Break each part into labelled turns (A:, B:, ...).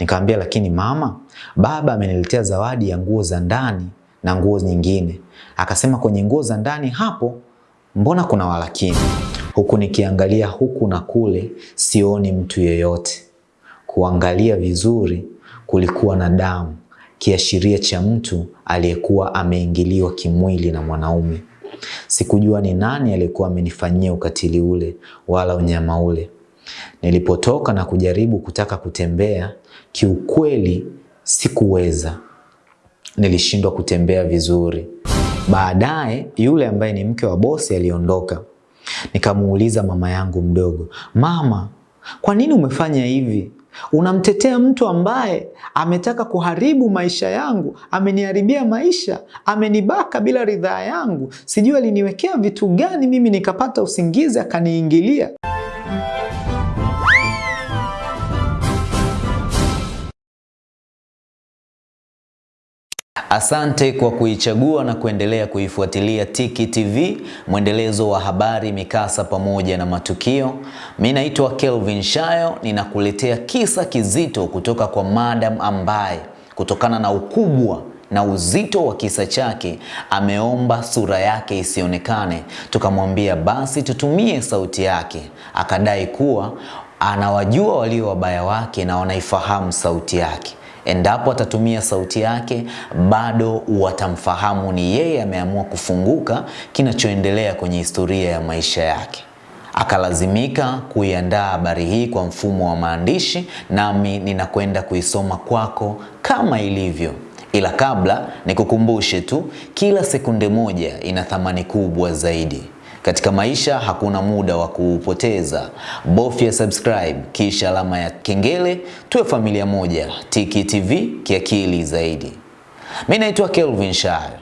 A: Nikamwambia, lakini mama, baba ameniletea zawadi ya nguo za ndani na nguo nyingine. Akasema kwenye nguo za ndani hapo, mbona kuna walakini? Huku nikiangalia huku na kule, sioni mtu yeyote. Kuangalia vizuri, kulikuwa na damu, kiashiria cha mtu aliyekuwa ameingiliwa kimwili na mwanaume. Sikujua ni nani aliyekuwa amenifanyia ukatili ule wala unyama ule. Nilipotoka na kujaribu kutaka kutembea, kiukweli sikuweza. Nilishindwa kutembea vizuri. Baadaye yule ambaye ni mke wa bosi aliondoka. Nikamuuliza mama yangu mdogo, mama, kwa nini umefanya hivi? Unamtetea mtu ambaye ametaka kuharibu maisha yangu, ameniharibia maisha, amenibaka bila ridhaa yangu. Sijui aliniwekea vitu gani mimi nikapata usingizi akaniingilia. Asante kwa kuichagua na kuendelea kuifuatilia Tiki TV, mwendelezo wa habari, mikasa pamoja na matukio. Mimi naitwa Kelvin Shayo, ninakuletea kisa kizito kutoka kwa madam ambaye kutokana na ukubwa na uzito wa kisa chake ameomba sura yake isionekane. Tukamwambia basi tutumie sauti yake, akadai kuwa anawajua walio wabaya wake na wanaifahamu sauti yake endapo atatumia sauti yake bado watamfahamu ni yeye ameamua kufunguka kinachoendelea kwenye historia ya maisha yake. Akalazimika kuiandaa habari hii kwa mfumo wa maandishi, nami ninakwenda kuisoma kwako kama ilivyo. Ila kabla nikukumbushe tu, kila sekunde moja ina thamani kubwa zaidi. Katika maisha hakuna muda wa kuupoteza. Bofya subscribe kisha alama ya kengele, tuwe familia moja. Tiki TV kiakili zaidi. Mimi naitwa Kelvin Shayo,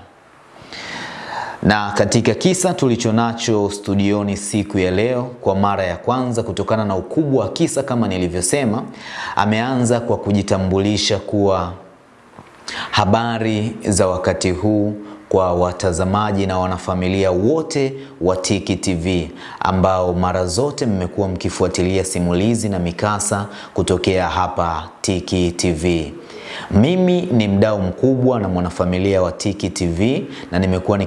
A: na katika kisa tulichonacho studioni siku ya leo, kwa mara ya kwanza, kutokana na ukubwa wa kisa, kama nilivyosema, ameanza kwa kujitambulisha kuwa habari za wakati huu kwa watazamaji na wanafamilia wote wa Tiki TV ambao mara zote mmekuwa mkifuatilia simulizi na mikasa kutokea hapa Tiki TV. Mimi ni mdau mkubwa na mwanafamilia wa Tiki TV na nimekuwa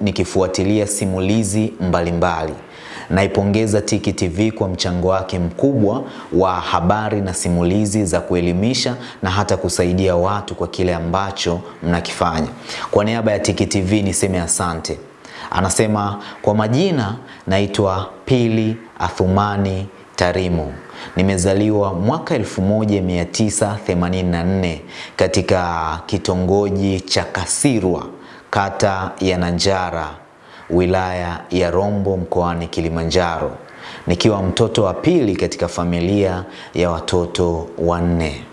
A: nikifuatilia simulizi mbalimbali mbali. Naipongeza Tiki TV kwa mchango wake mkubwa wa habari na simulizi za kuelimisha na hata kusaidia watu kwa kile ambacho mnakifanya. Kwa niaba ya Tiki TV niseme asante. Anasema kwa majina naitwa Pili Athumani Tarimo. Nimezaliwa mwaka 1984 katika kitongoji cha Kasirwa, kata ya Nanjara, wilaya ya Rombo mkoani Kilimanjaro, nikiwa mtoto wa pili katika familia ya watoto wanne.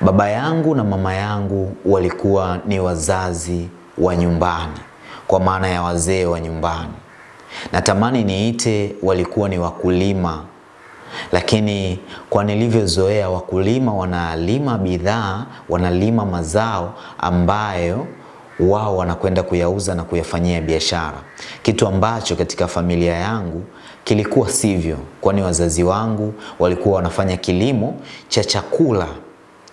A: Baba yangu na mama yangu walikuwa ni wazazi wa nyumbani, kwa maana ya wazee wa nyumbani. Natamani niite walikuwa ni wakulima, lakini kwa nilivyozoea, wakulima wanalima bidhaa, wanalima mazao ambayo wao wanakwenda kuyauza na kuyafanyia biashara, kitu ambacho katika familia yangu kilikuwa sivyo, kwani wazazi wangu walikuwa wanafanya kilimo cha chakula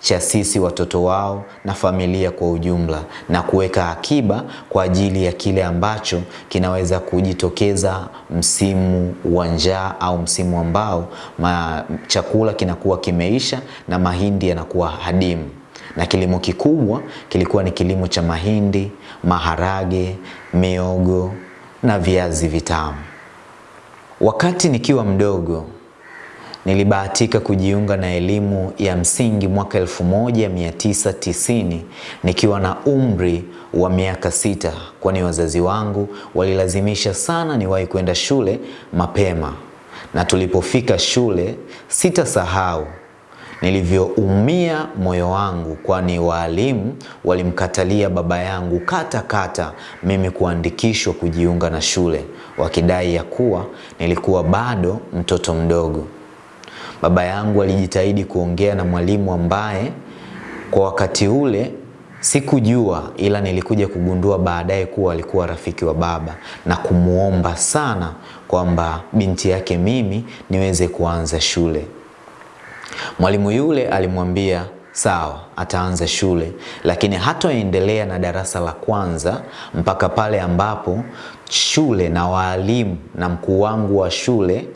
A: cha sisi watoto wao na familia kwa ujumla, na kuweka akiba kwa ajili ya kile ambacho kinaweza kujitokeza msimu wa njaa au msimu ambao chakula kinakuwa kimeisha na mahindi yanakuwa hadimu na kilimo kikubwa kilikuwa ni kilimo cha mahindi, maharage, miogo na viazi vitamu. Wakati nikiwa mdogo nilibahatika kujiunga na elimu ya msingi mwaka 1990 nikiwa na umri wa miaka sita, kwani wazazi wangu walilazimisha sana niwahi kwenda shule mapema, na tulipofika shule sitasahau nilivyoumia moyo wangu, kwani waalimu walimkatalia baba yangu kata kata mimi kuandikishwa kujiunga na shule, wakidai ya kuwa nilikuwa bado mtoto mdogo. Baba yangu alijitahidi kuongea na mwalimu ambaye kwa wakati ule sikujua, ila nilikuja kugundua baadaye kuwa alikuwa rafiki wa baba na kumwomba sana kwamba binti yake mimi niweze kuanza shule. Mwalimu yule alimwambia sawa, ataanza shule, lakini hatoendelea na darasa la kwanza mpaka pale ambapo shule na waalimu na mkuu wangu wa shule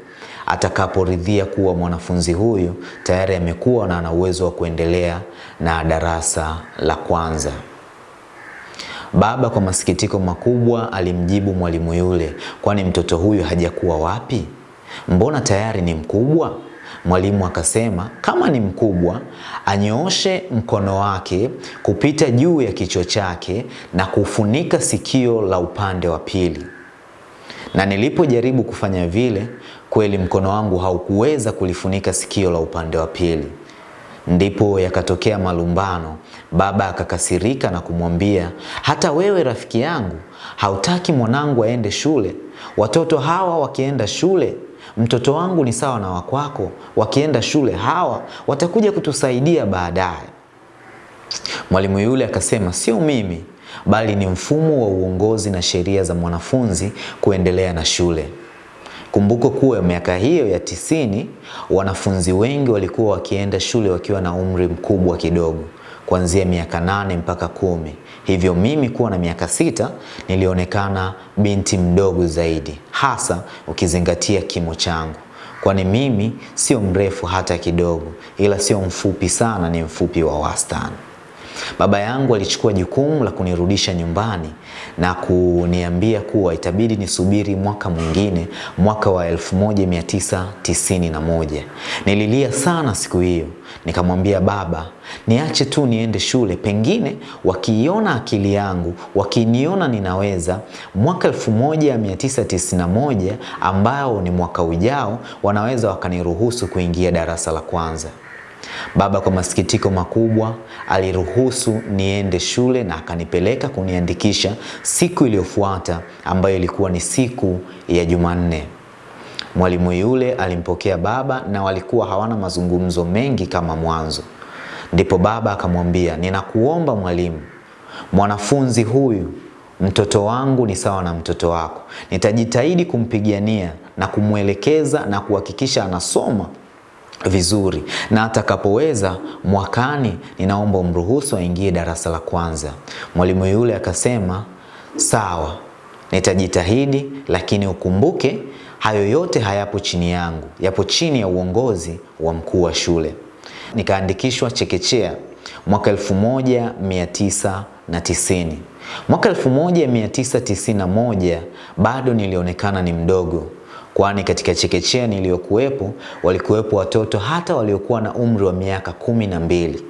A: atakaporidhia kuwa mwanafunzi huyu tayari amekuwa na ana uwezo wa kuendelea na darasa la kwanza. Baba kwa masikitiko makubwa alimjibu mwalimu yule, kwani mtoto huyu hajakuwa wapi? Mbona tayari ni mkubwa? Mwalimu akasema kama ni mkubwa anyooshe mkono wake kupita juu ya kichwa chake na kufunika sikio la upande wa pili. Na nilipojaribu kufanya vile, kweli mkono wangu haukuweza kulifunika sikio la upande wa pili. Ndipo yakatokea malumbano. Baba akakasirika na kumwambia, hata wewe rafiki yangu hautaki mwanangu aende shule? Watoto hawa wakienda shule mtoto wangu ni sawa na wakwako, wakienda shule hawa watakuja kutusaidia baadaye. Mwalimu yule akasema, sio mimi, bali ni mfumo wa uongozi na sheria za mwanafunzi kuendelea na shule. Kumbuko kuwa miaka hiyo ya tisini wanafunzi wengi walikuwa wakienda shule wakiwa na umri mkubwa kidogo, kuanzia miaka nane mpaka kumi. Hivyo mimi kuwa na miaka sita nilionekana binti mdogo zaidi, hasa ukizingatia kimo changu, kwani mimi sio mrefu hata kidogo, ila sio mfupi sana, ni mfupi wa wastani. Baba yangu alichukua jukumu la kunirudisha nyumbani na kuniambia kuwa itabidi nisubiri mwaka mwingine, mwaka wa 1991. Nililia sana siku hiyo, nikamwambia baba, niache tu niende shule, pengine wakiiona akili yangu, wakiniona ninaweza, mwaka 1991 ambao ni mwaka ujao, wanaweza wakaniruhusu kuingia darasa la kwanza. Baba kwa masikitiko makubwa aliruhusu niende shule na akanipeleka kuniandikisha siku iliyofuata ambayo ilikuwa ni siku ya Jumanne. Mwalimu yule alimpokea baba na walikuwa hawana mazungumzo mengi kama mwanzo. Ndipo baba akamwambia, ninakuomba mwalimu, mwanafunzi huyu mtoto wangu ni sawa na mtoto wako. Nitajitahidi kumpigania na kumwelekeza na kuhakikisha anasoma vizuri na atakapoweza mwakani, ninaomba umruhusu aingie darasa la kwanza. Mwalimu yule akasema sawa, nitajitahidi, lakini ukumbuke hayo yote hayapo chini yangu, yapo chini ya uongozi wa mkuu wa shule. Nikaandikishwa chekechea mwaka 1990. Mwaka 1991 bado nilionekana ni mdogo kwani katika chekechea niliyokuwepo walikuwepo watoto hata waliokuwa na umri wa miaka kumi na mbili.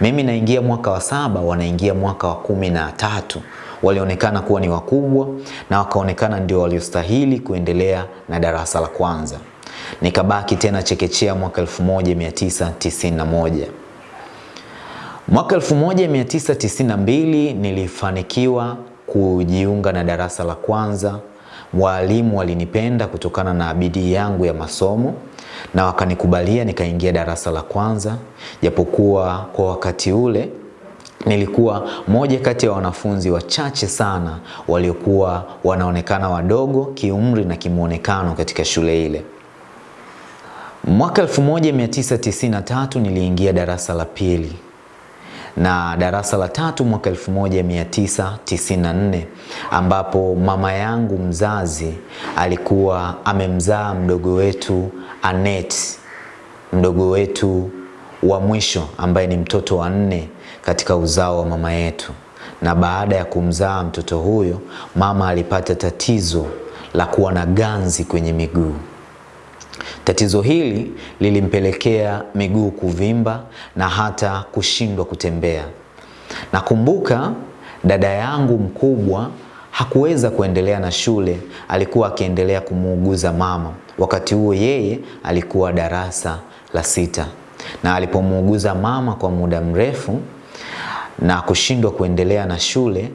A: Mimi naingia mwaka wa saba, wanaingia mwaka wa kumi na tatu. Walionekana kuwa ni wakubwa na wakaonekana ndio waliostahili kuendelea na darasa la kwanza. Nikabaki tena chekechea mwaka 1991. Mwaka 1992 nilifanikiwa kujiunga na darasa la kwanza. Walimu walinipenda kutokana na bidii yangu ya masomo na wakanikubalia nikaingia darasa la kwanza, japokuwa kwa wakati ule nilikuwa moja kati ya wanafunzi wachache sana waliokuwa wanaonekana wadogo kiumri na kimwonekano katika shule ile. Mwaka 1993 niliingia darasa la pili na darasa la tatu mwaka 1994 ambapo mama yangu mzazi alikuwa amemzaa mdogo wetu Anet, mdogo wetu wa mwisho ambaye ni mtoto wa nne katika uzao wa mama yetu. Na baada ya kumzaa mtoto huyo, mama alipata tatizo la kuwa na ganzi kwenye miguu. Tatizo hili lilimpelekea miguu kuvimba na hata kushindwa kutembea. Nakumbuka dada yangu mkubwa hakuweza kuendelea na shule, alikuwa akiendelea kumuuguza mama. Wakati huo yeye alikuwa darasa la sita, na alipomuuguza mama kwa muda mrefu na kushindwa kuendelea na shule,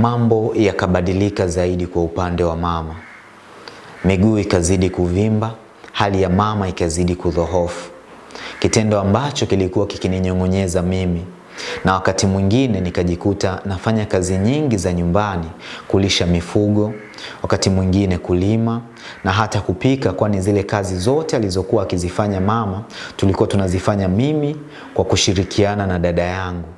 A: mambo yakabadilika zaidi kwa upande wa mama. Miguu ikazidi kuvimba, hali ya mama ikazidi kudhohofu, kitendo ambacho kilikuwa kikininyong'onyeza mimi. na wakati mwingine nikajikuta nafanya kazi nyingi za nyumbani, kulisha mifugo, wakati mwingine kulima na hata kupika, kwani zile kazi zote alizokuwa akizifanya mama tulikuwa tunazifanya mimi kwa kushirikiana na dada yangu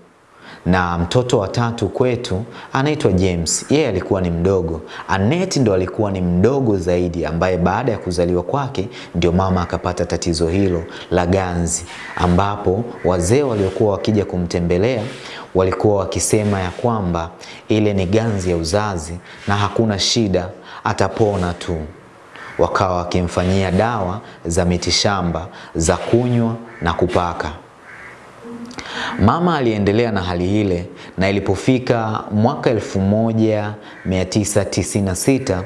A: na mtoto wa tatu kwetu anaitwa James. Yeye alikuwa ni mdogo. Annette ndo alikuwa ni mdogo zaidi, ambaye baada ya kuzaliwa kwake ndio mama akapata tatizo hilo la ganzi, ambapo wazee waliokuwa wakija kumtembelea walikuwa wakisema ya kwamba ile ni ganzi ya uzazi na hakuna shida, atapona tu. Wakawa wakimfanyia dawa za mitishamba za kunywa na kupaka. Mama aliendelea na hali ile na ilipofika mwaka 1996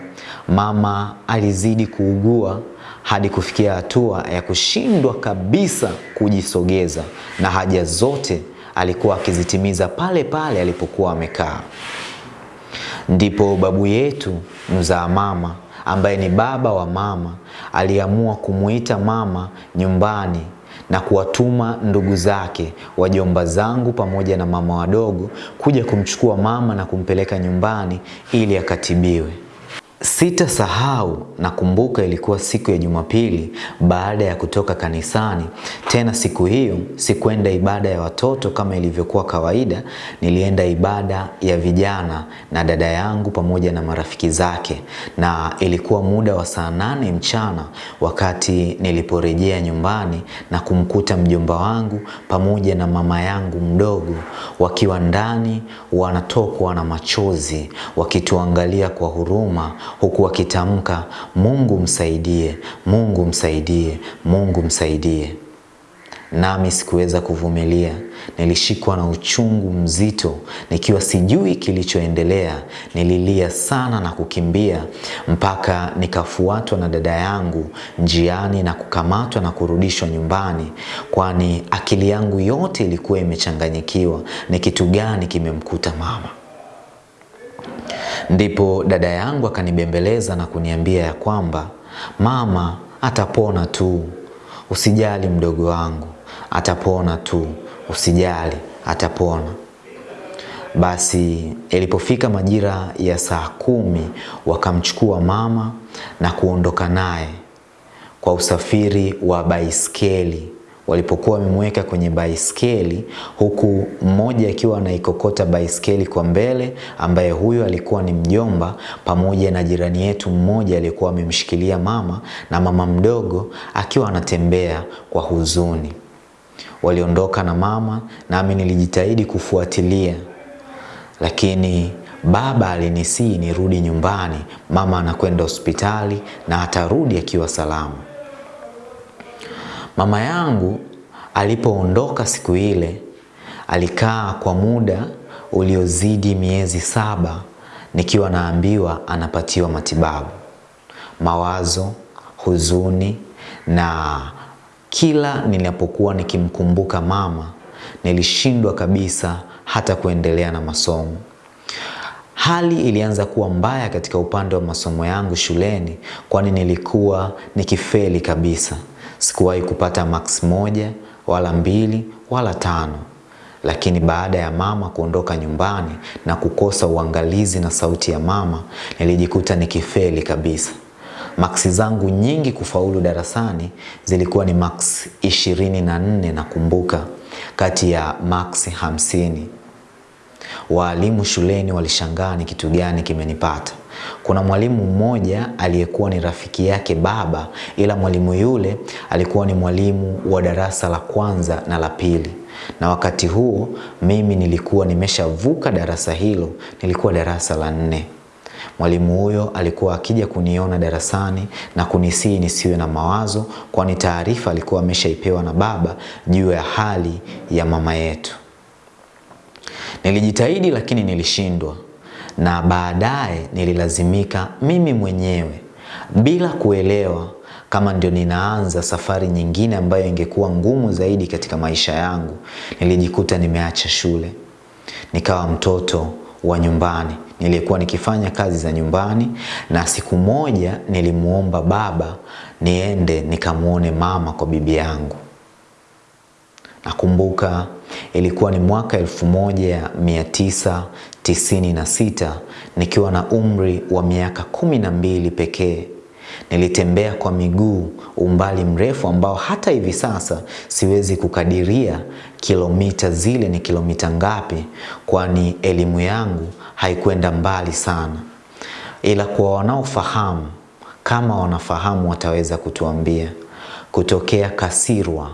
A: mama alizidi kuugua hadi kufikia hatua ya kushindwa kabisa kujisogeza na haja zote alikuwa akizitimiza pale pale alipokuwa amekaa. Ndipo babu yetu mzaa mama ambaye ni baba wa mama aliamua kumuita mama nyumbani na kuwatuma ndugu zake wajomba zangu pamoja na mama wadogo kuja kumchukua mama na kumpeleka nyumbani ili akatibiwe. Sitasahau, nakumbuka ilikuwa siku ya Jumapili baada ya kutoka kanisani. Tena siku hiyo sikwenda ibada ya watoto kama ilivyokuwa kawaida, nilienda ibada ya vijana na dada yangu pamoja na marafiki zake, na ilikuwa muda wa saa nane mchana wakati niliporejea nyumbani na kumkuta mjomba wangu pamoja na mama yangu mdogo. Wakiwa ndani wanatokwa na machozi wakituangalia kwa huruma huku wakitamka Mungu msaidie, Mungu msaidie, Mungu msaidie. Nami sikuweza kuvumilia, nilishikwa na uchungu mzito, nikiwa sijui kilichoendelea. Nililia sana na kukimbia mpaka nikafuatwa na dada yangu njiani na kukamatwa na kurudishwa nyumbani, kwani akili yangu yote ilikuwa imechanganyikiwa. Ni kitu gani kimemkuta mama? Ndipo dada yangu akanibembeleza na kuniambia ya kwamba mama atapona tu, usijali mdogo wangu, atapona tu, usijali, atapona. Basi ilipofika majira ya saa kumi wakamchukua mama na kuondoka naye kwa usafiri wa baiskeli walipokuwa wamemweka kwenye baiskeli huku mmoja akiwa anaikokota baiskeli kwa mbele, ambaye huyo alikuwa ni mjomba, pamoja na jirani yetu mmoja aliyekuwa amemshikilia mama na mama mdogo akiwa anatembea kwa huzuni. Waliondoka na mama, nami nilijitahidi kufuatilia, lakini baba alinisii nirudi nyumbani, mama anakwenda hospitali na atarudi akiwa salama. Mama yangu alipoondoka siku ile alikaa kwa muda uliozidi miezi saba nikiwa naambiwa anapatiwa matibabu. Mawazo, huzuni na kila ninapokuwa nikimkumbuka mama nilishindwa kabisa hata kuendelea na masomo. Hali ilianza kuwa mbaya katika upande wa masomo yangu shuleni kwani nilikuwa nikifeli kabisa. Sikuwahi kupata max moja wala mbili wala tano, lakini baada ya mama kuondoka nyumbani na kukosa uangalizi na sauti ya mama, nilijikuta nikifeli kabisa. Maksi zangu nyingi kufaulu darasani zilikuwa ni max ishirini na nne nakumbuka, kati ya max hamsini. Waalimu shuleni walishangaa ni kitu gani kimenipata. Kuna mwalimu mmoja aliyekuwa ni rafiki yake baba, ila mwalimu yule alikuwa ni mwalimu wa darasa la kwanza na la pili, na wakati huo mimi nilikuwa nimeshavuka darasa hilo, nilikuwa darasa la nne. Mwalimu huyo alikuwa akija kuniona darasani na kunisii nisiwe na mawazo, kwani taarifa alikuwa ameshaipewa na baba juu ya hali ya mama yetu. Nilijitahidi lakini nilishindwa, na baadaye nililazimika mimi mwenyewe bila kuelewa kama ndio ninaanza safari nyingine ambayo ingekuwa ngumu zaidi katika maisha yangu. Nilijikuta nimeacha shule, nikawa mtoto wa nyumbani. Nilikuwa nikifanya kazi za nyumbani, na siku moja nilimuomba baba niende nikamwone mama kwa bibi yangu. Nakumbuka Ilikuwa ni mwaka 1996 nikiwa na umri wa miaka kumi na mbili pekee. Nilitembea kwa miguu umbali mrefu ambao hata hivi sasa siwezi kukadiria kilomita zile ni kilomita ngapi, kwani elimu yangu haikwenda mbali sana, ila kwa wanaofahamu, kama wanafahamu wataweza kutuambia kutokea Kasirwa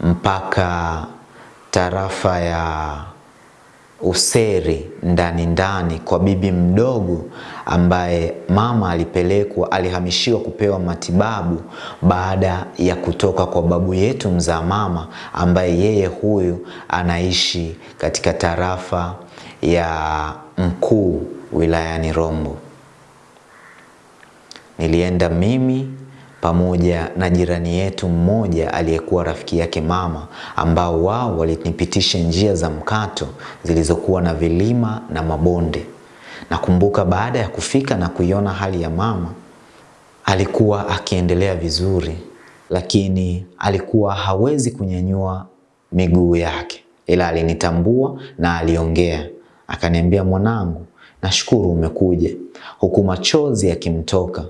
A: mpaka tarafa ya Useri ndani ndani kwa bibi mdogo ambaye mama alipelekwa, alihamishiwa kupewa matibabu baada ya kutoka kwa babu yetu mzaa mama, ambaye yeye huyu anaishi katika tarafa ya Mkuu wilayani Rombo. Nilienda mimi pamoja na jirani yetu mmoja aliyekuwa rafiki yake mama, ambao wao walinipitisha njia za mkato zilizokuwa na vilima na mabonde. Nakumbuka baada ya kufika na kuiona hali ya mama, alikuwa akiendelea vizuri, lakini alikuwa hawezi kunyanyua miguu yake, ila alinitambua na aliongea, akaniambia, mwanangu, nashukuru umekuja, huku machozi yakimtoka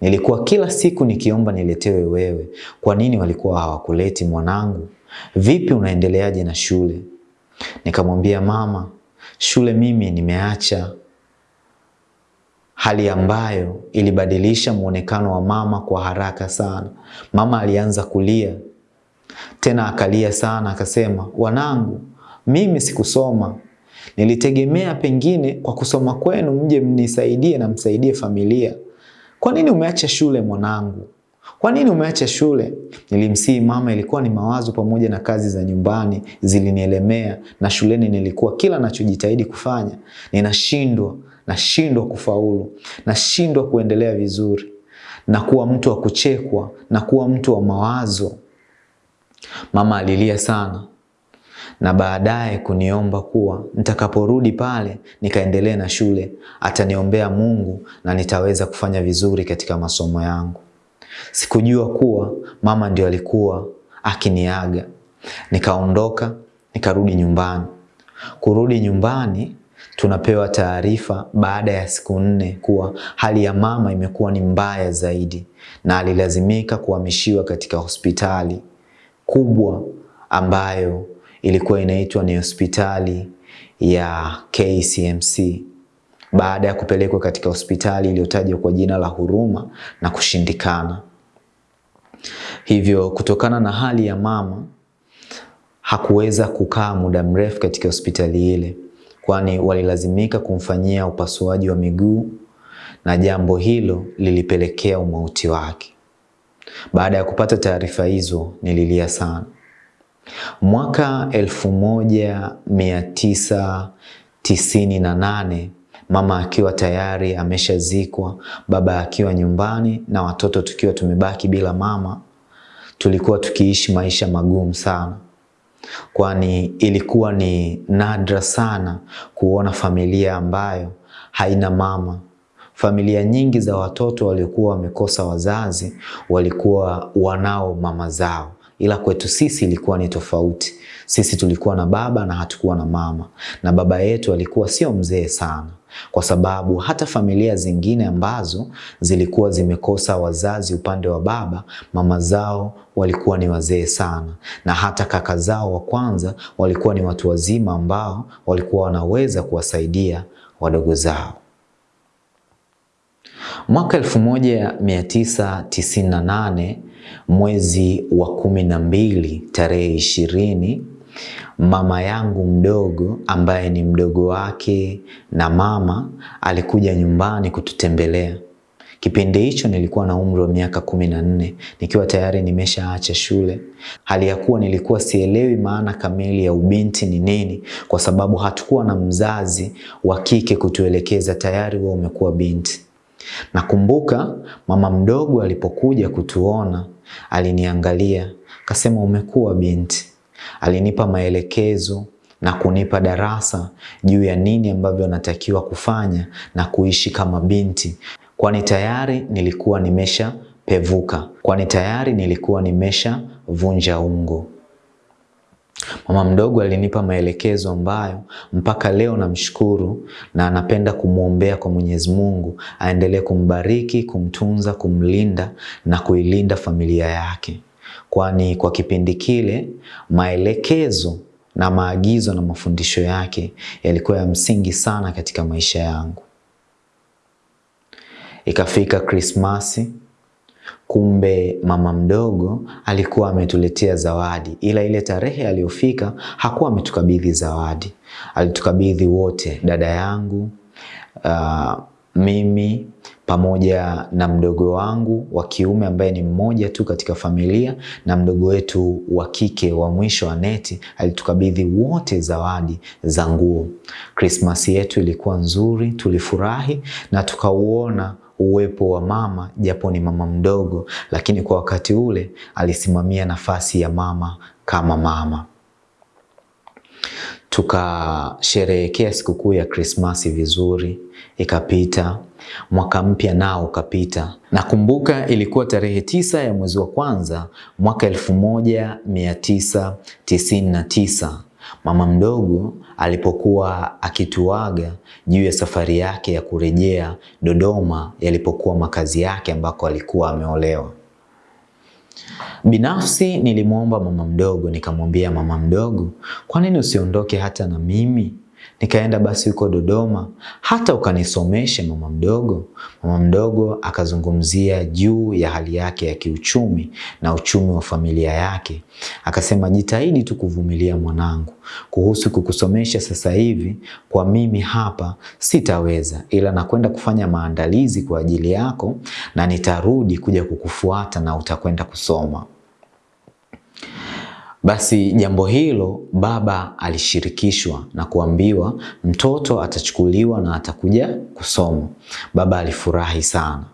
A: Nilikuwa kila siku nikiomba niletewe wewe. Kwa nini walikuwa hawakuleti mwanangu? Vipi, unaendeleaje na shule? Nikamwambia mama, shule mimi nimeacha, hali ambayo ilibadilisha mwonekano wa mama kwa haraka sana. Mama alianza kulia tena, akalia sana, akasema, wanangu, mimi sikusoma nilitegemea pengine kwa kusoma kwenu mje mnisaidie na msaidie familia kwa nini umeacha shule mwanangu? Kwa nini umeacha shule? Nilimsihi mama, ilikuwa ni mawazo pamoja na kazi za nyumbani zilinielemea, na shuleni nilikuwa kila nachojitahidi kufanya ninashindwa, nashindwa kufaulu, nashindwa kuendelea vizuri, na kuwa mtu wa kuchekwa, na kuwa mtu wa mawazo. Mama alilia sana na baadaye kuniomba kuwa nitakaporudi pale nikaendelee na shule ataniombea Mungu na nitaweza kufanya vizuri katika masomo yangu. Sikujua kuwa mama ndio alikuwa akiniaga. Nikaondoka, nikarudi nyumbani. Kurudi nyumbani, tunapewa taarifa baada ya siku nne kuwa hali ya mama imekuwa ni mbaya zaidi na alilazimika kuhamishiwa katika hospitali kubwa ambayo ilikuwa inaitwa ni hospitali ya KCMC baada ya kupelekwa katika hospitali iliyotajwa kwa jina la Huruma na kushindikana. Hivyo kutokana na hali ya mama hakuweza kukaa muda mrefu katika hospitali ile, kwani walilazimika kumfanyia upasuaji wa miguu na jambo hilo lilipelekea umauti wake. Baada ya kupata taarifa hizo nililia sana. Mwaka elfu moja mia tisa tisini na nane mama akiwa tayari ameshazikwa, baba akiwa nyumbani na watoto tukiwa tumebaki bila mama, tulikuwa tukiishi maisha magumu sana, kwani ilikuwa ni nadra sana kuona familia ambayo haina mama. Familia nyingi za watoto waliokuwa wamekosa wazazi walikuwa wanao mama zao ila kwetu sisi ilikuwa ni tofauti. Sisi tulikuwa na baba na hatukuwa na mama, na baba yetu alikuwa sio mzee sana, kwa sababu hata familia zingine ambazo zilikuwa zimekosa wazazi upande wa baba, mama zao walikuwa ni wazee sana, na hata kaka zao wa kwanza walikuwa ni watu wazima ambao walikuwa wanaweza kuwasaidia wadogo zao. Mwaka 1998 mwezi wa kumi na mbili tarehe ishirini, mama yangu mdogo ambaye ni mdogo wake na mama alikuja nyumbani kututembelea. Kipindi hicho nilikuwa na umri wa miaka kumi na nne nikiwa tayari nimeshaacha shule, hali ya kuwa nilikuwa sielewi maana kamili ya ubinti ni nini, kwa sababu hatukuwa na mzazi wa kike kutuelekeza, tayari wewe umekuwa binti. Nakumbuka mama mdogo alipokuja kutuona aliniangalia, kasema umekuwa binti. Alinipa maelekezo na kunipa darasa juu ya nini ambavyo natakiwa kufanya na kuishi kama binti, kwani tayari nilikuwa nimesha pevuka, kwani tayari nilikuwa nimesha vunja ungo. Mama mdogo alinipa maelekezo ambayo mpaka leo namshukuru na anapenda kumwombea kwa Mwenyezi Mungu aendelee kumbariki, kumtunza, kumlinda na kuilinda familia yake, kwani kwa kipindi kile maelekezo na maagizo na mafundisho yake yalikuwa ya msingi sana katika maisha yangu. Ikafika Krismasi, kumbe mama mdogo alikuwa ametuletea zawadi, ila ile tarehe aliyofika hakuwa ametukabidhi zawadi. Alitukabidhi wote, dada yangu, uh, mimi pamoja na mdogo wangu wa kiume ambaye ni mmoja tu katika familia na mdogo wetu wa kike wa mwisho Aneti, alitukabidhi wote zawadi za nguo. Krismasi yetu ilikuwa nzuri, tulifurahi na tukauona uwepo wa mama, japo ni mama mdogo, lakini kwa wakati ule alisimamia nafasi ya mama kama mama. Tukasherehekea sikukuu ya Krismasi vizuri, ikapita. Mwaka mpya nao ukapita. Nakumbuka ilikuwa tarehe tisa ya mwezi wa kwanza mwaka elfu moja mia tisa tisini na tisa mama mdogo alipokuwa akituaga juu ya safari yake ya kurejea Dodoma yalipokuwa makazi yake ambako alikuwa ameolewa. Binafsi nilimwomba mama mdogo, nikamwambia mama mdogo, kwa nini usiondoke hata na mimi nikaenda basi huko Dodoma hata ukanisomeshe mama mdogo. Mama mdogo akazungumzia juu ya hali yake ya kiuchumi na uchumi wa familia yake, akasema jitahidi tu kuvumilia mwanangu, kuhusu kukusomesha sasa hivi kwa mimi hapa sitaweza, ila nakwenda kufanya maandalizi kwa ajili yako na nitarudi kuja kukufuata na utakwenda kusoma. Basi jambo hilo baba alishirikishwa na kuambiwa mtoto atachukuliwa na atakuja kusoma. Baba alifurahi sana.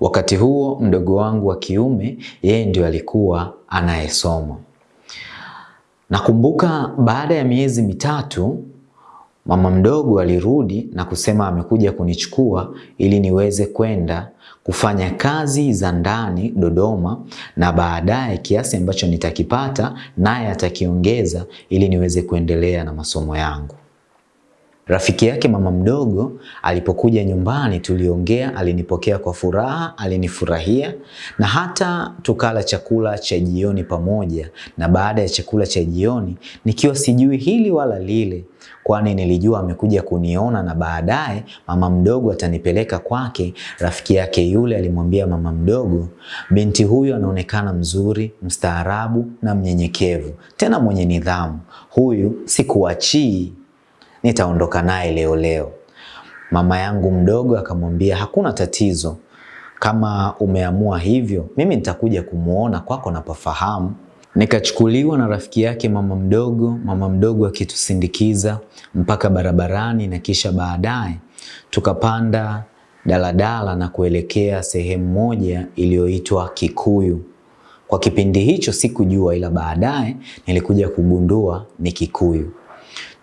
A: Wakati huo mdogo wangu wa kiume yeye ndio alikuwa anayesoma. Nakumbuka baada ya miezi mitatu mama mdogo alirudi na kusema amekuja kunichukua ili niweze kwenda kufanya kazi za ndani Dodoma, na baadaye kiasi ambacho nitakipata naye atakiongeza ili niweze kuendelea na masomo yangu. Rafiki yake mama mdogo alipokuja nyumbani, tuliongea, alinipokea kwa furaha, alinifurahia na hata tukala chakula cha jioni pamoja. Na baada ya chakula cha jioni, nikiwa sijui hili wala lile, kwani nilijua amekuja kuniona na baadaye mama mdogo atanipeleka kwake. Rafiki yake yule alimwambia mama mdogo, binti huyu anaonekana mzuri, mstaarabu na mnyenyekevu, tena mwenye nidhamu. Huyu sikuachii nitaondoka naye leo leo. Mama yangu mdogo akamwambia hakuna tatizo, kama umeamua hivyo, mimi nitakuja kumuona kwako napafahamu. Nikachukuliwa na rafiki yake mama mdogo, mama mdogo akitusindikiza mpaka barabarani, na kisha baadaye tukapanda daladala na kuelekea sehemu moja iliyoitwa Kikuyu. Kwa kipindi hicho sikujua, ila baadaye nilikuja kugundua ni Kikuyu.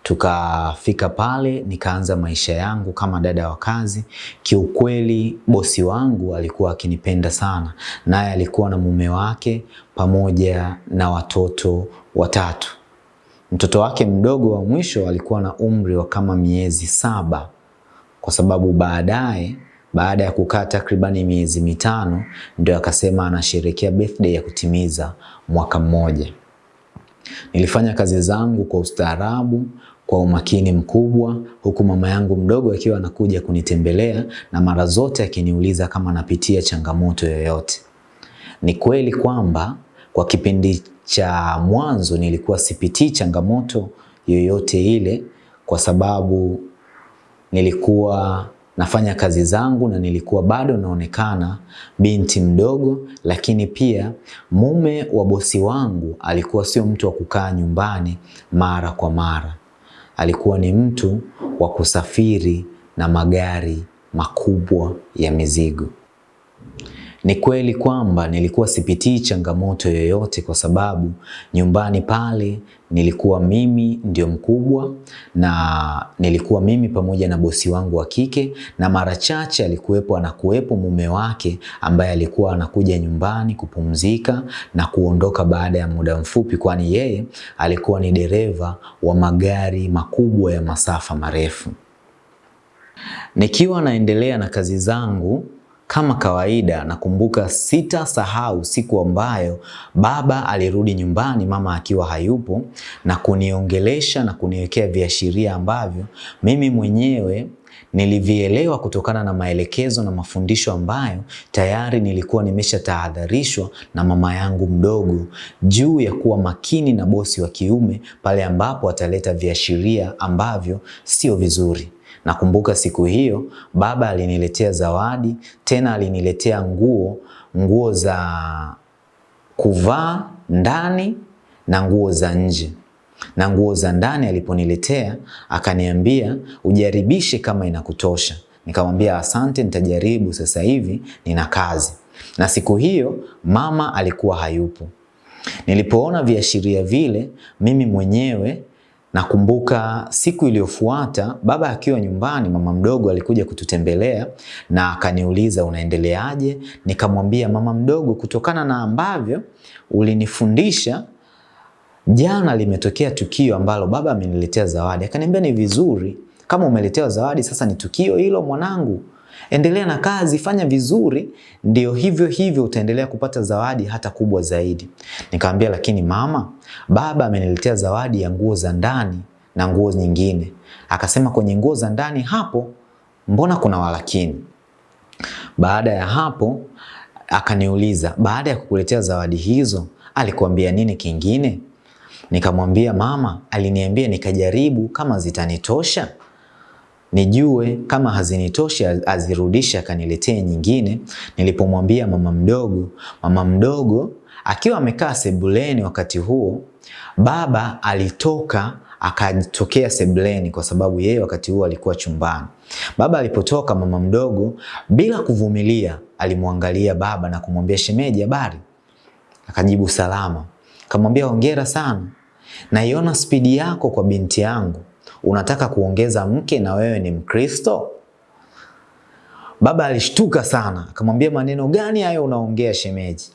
A: Tukafika pale nikaanza maisha yangu kama dada wa kazi. Kiukweli bosi wangu alikuwa akinipenda sana, naye alikuwa na mume wake pamoja na watoto watatu. Mtoto wake mdogo wa mwisho alikuwa na umri wa kama miezi saba, kwa sababu baadaye baada ya kukaa takribani miezi mitano ndio akasema anasherekea birthday ya kutimiza mwaka mmoja. Nilifanya kazi zangu kwa ustaarabu, kwa umakini mkubwa, huku mama yangu mdogo akiwa anakuja kunitembelea na mara zote akiniuliza kama napitia changamoto yoyote. Ni kweli kwamba kwa kipindi cha mwanzo nilikuwa sipitii changamoto yoyote ile, kwa sababu nilikuwa nafanya kazi zangu na nilikuwa bado naonekana binti mdogo, lakini pia mume wa bosi wangu alikuwa sio mtu wa kukaa nyumbani mara kwa mara. Alikuwa ni mtu wa kusafiri na magari makubwa ya mizigo. Ni kweli kwamba nilikuwa sipitii changamoto yoyote kwa sababu nyumbani pale nilikuwa mimi ndio mkubwa na nilikuwa mimi pamoja na bosi wangu wa kike, na mara chache alikuwepo anakuwepo mume wake ambaye alikuwa anakuja nyumbani kupumzika na kuondoka baada ya muda mfupi, kwani yeye alikuwa ni dereva wa magari makubwa ya masafa marefu. Nikiwa naendelea na kazi zangu kama kawaida, nakumbuka sita sahau siku ambayo baba alirudi nyumbani, mama akiwa hayupo, na kuniongelesha na kuniwekea viashiria ambavyo mimi mwenyewe nilivielewa kutokana na maelekezo na mafundisho ambayo tayari nilikuwa nimeshatahadharishwa na mama yangu mdogo juu ya kuwa makini na bosi wa kiume pale ambapo ataleta viashiria ambavyo sio vizuri. Nakumbuka siku hiyo baba aliniletea zawadi, tena aliniletea nguo, nguo za kuvaa ndani na nguo za nje. Na nguo za ndani aliponiletea akaniambia ujaribishe kama inakutosha. Nikamwambia asante, nitajaribu sasa hivi nina kazi. Na siku hiyo mama alikuwa hayupo. Nilipoona viashiria vile, mimi mwenyewe Nakumbuka siku iliyofuata baba akiwa nyumbani, mama mdogo alikuja kututembelea na akaniuliza unaendeleaje? Nikamwambia mama mdogo, kutokana na ambavyo ulinifundisha jana, limetokea tukio ambalo baba ameniletea zawadi. Akaniambia ni vizuri kama umeletewa zawadi, sasa ni tukio hilo mwanangu, endelea na kazi, fanya vizuri, ndio hivyo hivyo utaendelea kupata zawadi hata kubwa zaidi. Nikamwambia lakini mama, baba ameniletea zawadi ya nguo za ndani na nguo nyingine. Akasema kwenye nguo za ndani hapo, mbona kuna walakini? Baada ya hapo akaniuliza, baada ya kukuletea zawadi hizo alikuambia nini kingine? Nikamwambia mama, aliniambia nikajaribu kama zitanitosha nijue kama hazinitoshi azirudishe akaniletee nyingine. Nilipomwambia mama mdogo, mama mdogo akiwa amekaa sebuleni wakati huo, baba alitoka akatokea sebuleni kwa sababu yeye wakati huo alikuwa chumbani. Baba alipotoka, mama mdogo bila kuvumilia alimwangalia baba na kumwambia, shemeji, habari? Akajibu salama. Akamwambia, hongera sana, naiona spidi yako kwa binti yangu unataka kuongeza mke na wewe ni Mkristo? Baba alishtuka sana, akamwambia maneno gani hayo unaongea shemeji?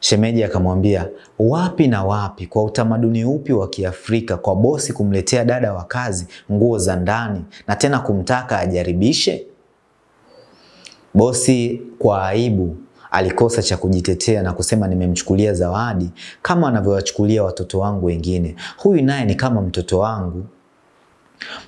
A: Shemeji akamwambia wapi na wapi, kwa utamaduni upi wa Kiafrika kwa bosi kumletea dada wa kazi nguo za ndani na tena kumtaka ajaribishe? Bosi kwa aibu alikosa cha kujitetea na kusema nimemchukulia zawadi kama anavyowachukulia watoto wangu wengine. Huyu naye ni kama mtoto wangu.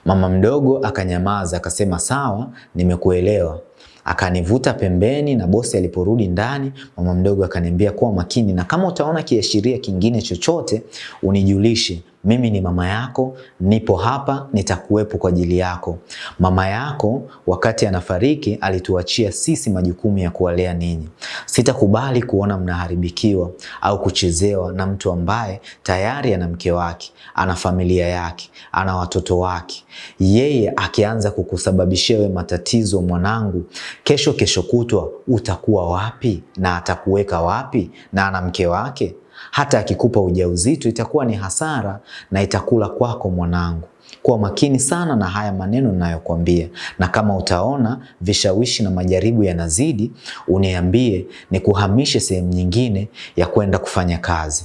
A: Mama mdogo akanyamaza, akasema sawa, nimekuelewa. Akanivuta pembeni na bosi aliporudi ndani, mama mdogo akaniambia kuwa makini na kama utaona kiashiria kingine chochote unijulishe. Mimi ni mama yako, nipo hapa, nitakuwepo kwa ajili yako. Mama yako wakati anafariki alituachia sisi majukumu ya kuwalea ninyi. Sitakubali kuona mnaharibikiwa au kuchezewa na mtu ambaye tayari ana mke wake, ana familia yake, ana watoto wake. Yeye akianza kukusababishia we matatizo, mwanangu, kesho kesho kutwa utakuwa wapi na atakuweka wapi na ana mke wake? Hata akikupa ujauzito itakuwa ni hasara na itakula kwako mwanangu. Kuwa makini sana na haya maneno ninayokuambia, na kama utaona vishawishi na majaribu yanazidi, uniambie ni kuhamishe sehemu nyingine ya kwenda kufanya kazi.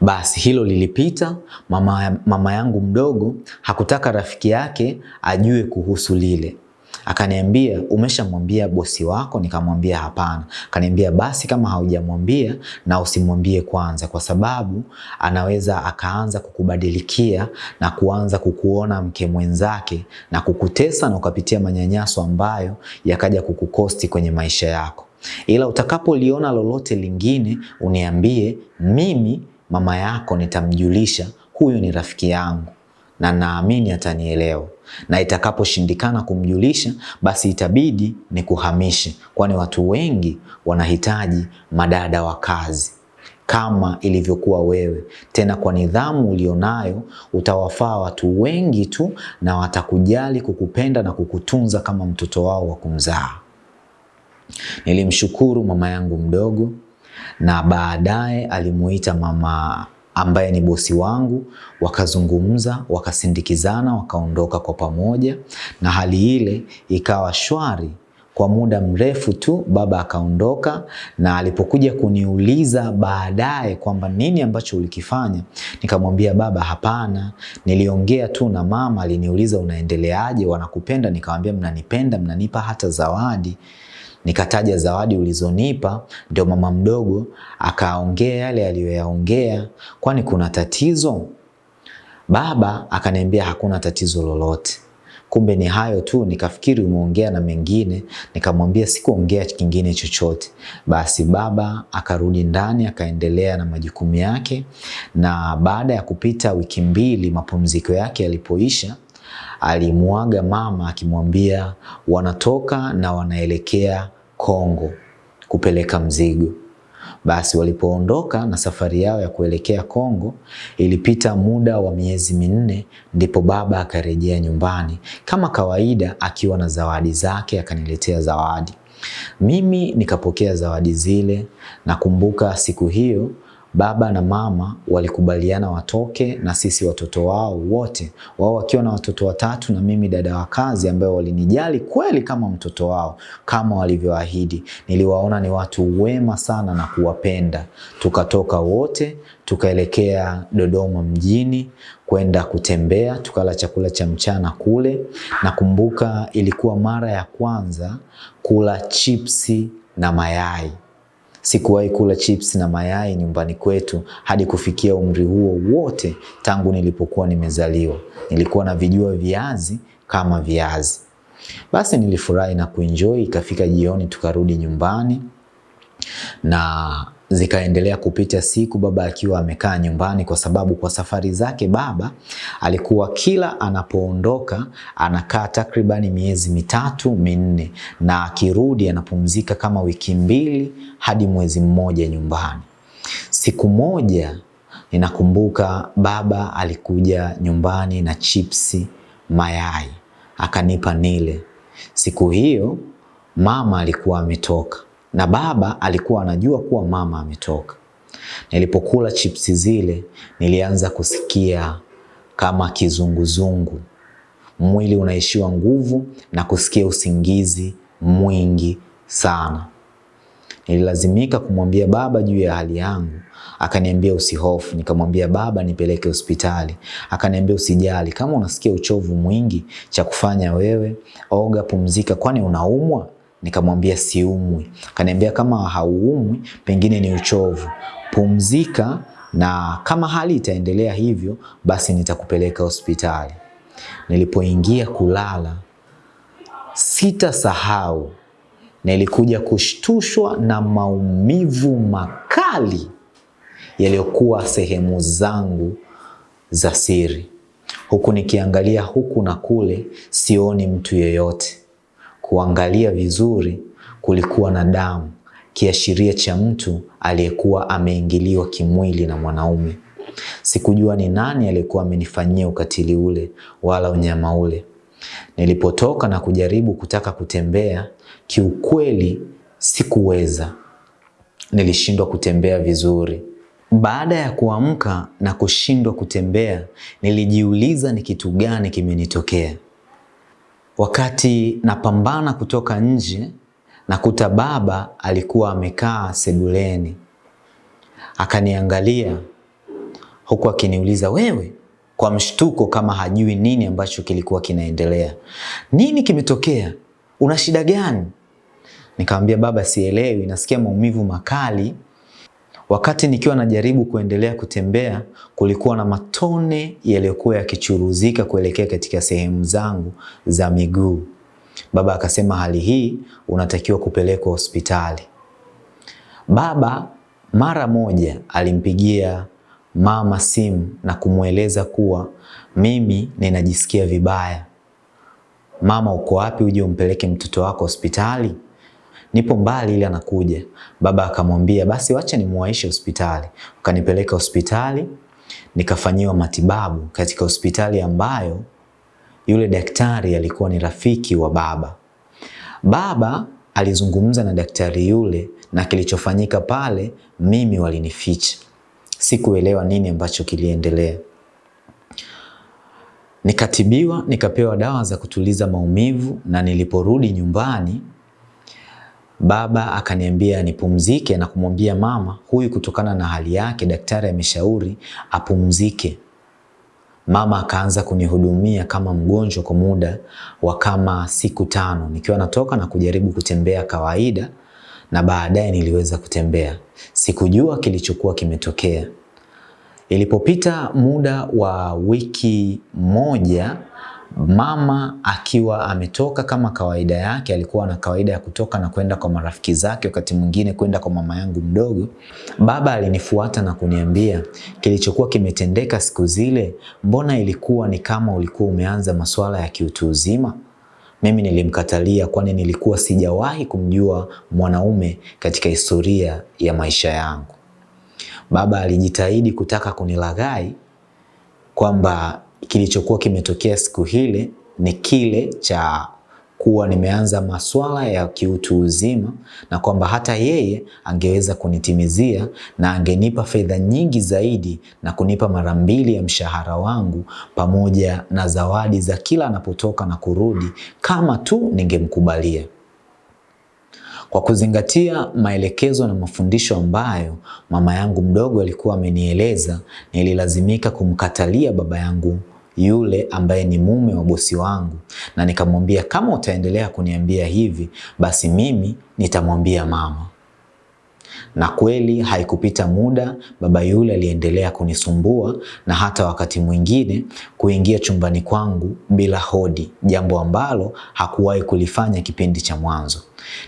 A: Basi hilo lilipita. Mama, mama yangu mdogo hakutaka rafiki yake ajue kuhusu lile. Akaniambia, umeshamwambia bosi wako? Nikamwambia hapana. Akaniambia, basi kama haujamwambia na usimwambie kwanza, kwa sababu anaweza akaanza kukubadilikia na kuanza kukuona mke mwenzake na kukutesa na ukapitia manyanyaso ambayo yakaja kukukosti kwenye maisha yako. Ila utakapoliona lolote lingine uniambie, mimi mama yako nitamjulisha, huyu ni rafiki yangu na naamini atanielewa, na itakaposhindikana kumjulisha, basi itabidi ni kuhamishe, kwani watu wengi wanahitaji madada wa kazi kama ilivyokuwa wewe. Tena kwa nidhamu ulionayo utawafaa watu wengi tu, na watakujali, kukupenda na kukutunza kama mtoto wao wa kumzaa. Nilimshukuru mama yangu mdogo na baadaye alimuita mama ambaye ni bosi wangu, wakazungumza, wakasindikizana, wakaondoka kwa pamoja, na hali ile ikawa shwari kwa muda mrefu tu. Baba akaondoka, na alipokuja kuniuliza baadaye kwamba nini ambacho ulikifanya, nikamwambia baba, hapana, niliongea tu na mama, aliniuliza unaendeleaje, wanakupenda? Nikamwambia mnanipenda, mnanipa hata zawadi nikataja zawadi ulizonipa, ndio mama mdogo akaongea yale aliyoyaongea, kwani kuna tatizo? Baba akaniambia hakuna tatizo lolote. Kumbe ni hayo tu, nikafikiri umeongea na mengine, nikamwambia sikuongea kingine chochote. Basi baba akarudi ndani akaendelea na majukumu yake, na baada ya kupita wiki mbili, mapumziko yake yalipoisha, alimuaga mama akimwambia wanatoka na wanaelekea Kongo kupeleka mzigo. Basi walipoondoka na safari yao ya kuelekea Kongo, ilipita muda wa miezi minne, ndipo baba akarejea nyumbani kama kawaida, akiwa na zawadi zake. Akaniletea zawadi, mimi nikapokea zawadi zile. Nakumbuka siku hiyo baba na mama walikubaliana watoke na sisi watoto wao wote, wao wakiwa na watoto watatu na mimi dada wa kazi, ambao walinijali kweli kama mtoto wao kama walivyoahidi. Niliwaona ni watu wema sana na kuwapenda. Tukatoka wote tukaelekea Dodoma mjini kwenda kutembea, tukala chakula cha mchana kule. Nakumbuka ilikuwa mara ya kwanza kula chipsi na mayai. Sikuwahi kula chips na mayai nyumbani kwetu hadi kufikia umri huo wote, tangu nilipokuwa nimezaliwa. Nilikuwa na vijua viazi kama viazi. Basi nilifurahi na kuenjoy. Ikafika jioni, tukarudi nyumbani na zikaendelea kupita siku, baba akiwa amekaa nyumbani, kwa sababu kwa safari zake baba alikuwa kila anapoondoka anakaa takribani miezi mitatu minne, na akirudi anapumzika kama wiki mbili hadi mwezi mmoja nyumbani. Siku moja ninakumbuka baba alikuja nyumbani na chipsi, mayai, akanipa nile. Siku hiyo mama alikuwa ametoka na baba alikuwa anajua kuwa mama ametoka. Nilipokula chipsi zile, nilianza kusikia kama kizunguzungu, mwili unaishiwa nguvu na kusikia usingizi mwingi sana. Nililazimika kumwambia baba juu ya hali yangu, akaniambia usihofu. Nikamwambia baba, nipeleke hospitali. Akaniambia usijali, kama unasikia uchovu mwingi, cha kufanya wewe oga, pumzika, kwani unaumwa? Nikamwambia siumwi. Kaniambia kama hauumwi, pengine ni uchovu, pumzika, na kama hali itaendelea hivyo, basi nitakupeleka hospitali. Nilipoingia kulala, sitasahau, nilikuja kushtushwa na maumivu makali yaliyokuwa sehemu zangu za siri, huku nikiangalia huku na kule, sioni mtu yeyote. Kuangalia vizuri, kulikuwa na damu, kiashiria cha mtu aliyekuwa ameingiliwa kimwili na mwanaume. Sikujua ni nani aliyekuwa amenifanyia ukatili ule wala unyama ule. Nilipotoka na kujaribu kutaka kutembea, kiukweli sikuweza. Nilishindwa kutembea vizuri. Baada ya kuamka na kushindwa kutembea, nilijiuliza ni kitu gani kimenitokea. Wakati napambana kutoka nje, nakuta baba alikuwa amekaa sebuleni, akaniangalia huku akiniuliza wewe, kwa mshtuko kama hajui nini ambacho kilikuwa kinaendelea. Nini kimetokea? Una shida gani? Nikamwambia baba, sielewi, nasikia maumivu makali. Wakati nikiwa najaribu kuendelea kutembea, kulikuwa na matone yaliyokuwa yakichuruzika kuelekea katika sehemu zangu za miguu. Baba akasema, hali hii unatakiwa kupelekwa hospitali. Baba mara moja alimpigia mama simu na kumweleza kuwa mimi ninajisikia vibaya. Mama, uko wapi? Uje umpeleke mtoto wako hospitali. Nipo mbali ili anakuja. Baba akamwambia basi wacha nimuwaishe hospitali. Ukanipeleka hospitali nikafanyiwa matibabu katika hospitali ambayo yule daktari alikuwa ni rafiki wa baba. Baba alizungumza na daktari yule na kilichofanyika pale mimi walinificha. Sikuelewa nini ambacho kiliendelea. Nikatibiwa, nikapewa dawa za kutuliza maumivu na niliporudi nyumbani baba akaniambia nipumzike na kumwambia mama, huyu kutokana na hali yake daktari ameshauri apumzike. Mama akaanza kunihudumia kama mgonjwa kwa muda wa kama siku tano, nikiwa natoka na kujaribu kutembea kawaida, na baadaye niliweza kutembea. Sikujua kilichokuwa kimetokea. Ilipopita muda wa wiki moja, mama akiwa ametoka kama kawaida yake, alikuwa na kawaida ya kutoka na kwenda kwa marafiki zake, wakati mwingine kwenda kwa mama yangu mdogo. Baba alinifuata na kuniambia kilichokuwa kimetendeka siku zile, mbona ilikuwa ni kama ulikuwa umeanza masuala ya kiutu uzima? Mimi nilimkatalia, kwani nilikuwa sijawahi kumjua mwanaume katika historia ya maisha yangu. Baba alijitahidi kutaka kunilaghai kwamba kilichokuwa kimetokea siku hile ni kile cha kuwa nimeanza maswala ya kiutu uzima na kwamba hata yeye angeweza kunitimizia na angenipa fedha nyingi zaidi na kunipa mara mbili ya mshahara wangu pamoja na zawadi za kila anapotoka na kurudi kama tu ningemkubalia. Kwa kuzingatia maelekezo na mafundisho ambayo mama yangu mdogo alikuwa amenieleza, nililazimika kumkatalia baba yangu yule ambaye ni mume wa bosi wangu, na nikamwambia kama utaendelea kuniambia hivi, basi mimi nitamwambia mama. Na kweli haikupita muda, baba yule aliendelea kunisumbua na hata wakati mwingine kuingia chumbani kwangu bila hodi, jambo ambalo hakuwahi kulifanya kipindi cha mwanzo,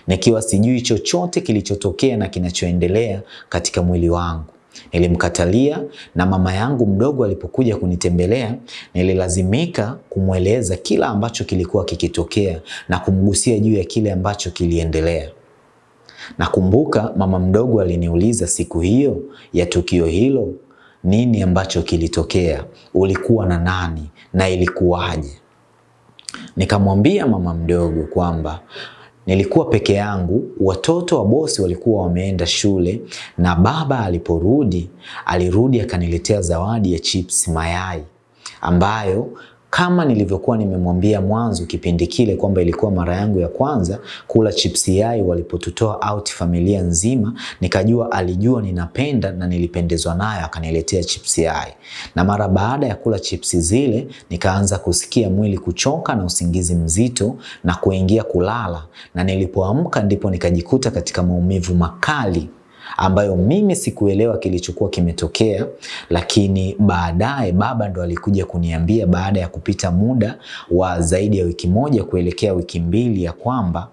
A: nikiwa sijui chochote kilichotokea na kinachoendelea katika mwili wangu. Nilimkatalia na mama yangu mdogo alipokuja kunitembelea, nililazimika kumweleza kila ambacho kilikuwa kikitokea na kumgusia juu ya kile ambacho kiliendelea. Nakumbuka mama mdogo aliniuliza siku hiyo ya tukio hilo, nini ambacho kilitokea, ulikuwa na nani na ilikuwaje? Nikamwambia mama mdogo kwamba nilikuwa peke yangu, watoto wa bosi walikuwa wameenda shule, na baba aliporudi, alirudi akaniletea zawadi ya chips mayai ambayo kama nilivyokuwa nimemwambia mwanzo kipindi kile kwamba ilikuwa mara yangu ya kwanza kula chips yai walipotutoa out familia nzima, nikajua alijua ninapenda na nilipendezwa nayo, akaniletea chips yai. Na mara baada ya kula chipsi zile, nikaanza kusikia mwili kuchoka na usingizi mzito na kuingia kulala, na nilipoamka ndipo nikajikuta katika maumivu makali ambayo mimi sikuelewa kilichokuwa kimetokea, lakini baadaye baba ndo alikuja kuniambia baada ya kupita muda wa zaidi ya wiki moja kuelekea wiki mbili ya kwamba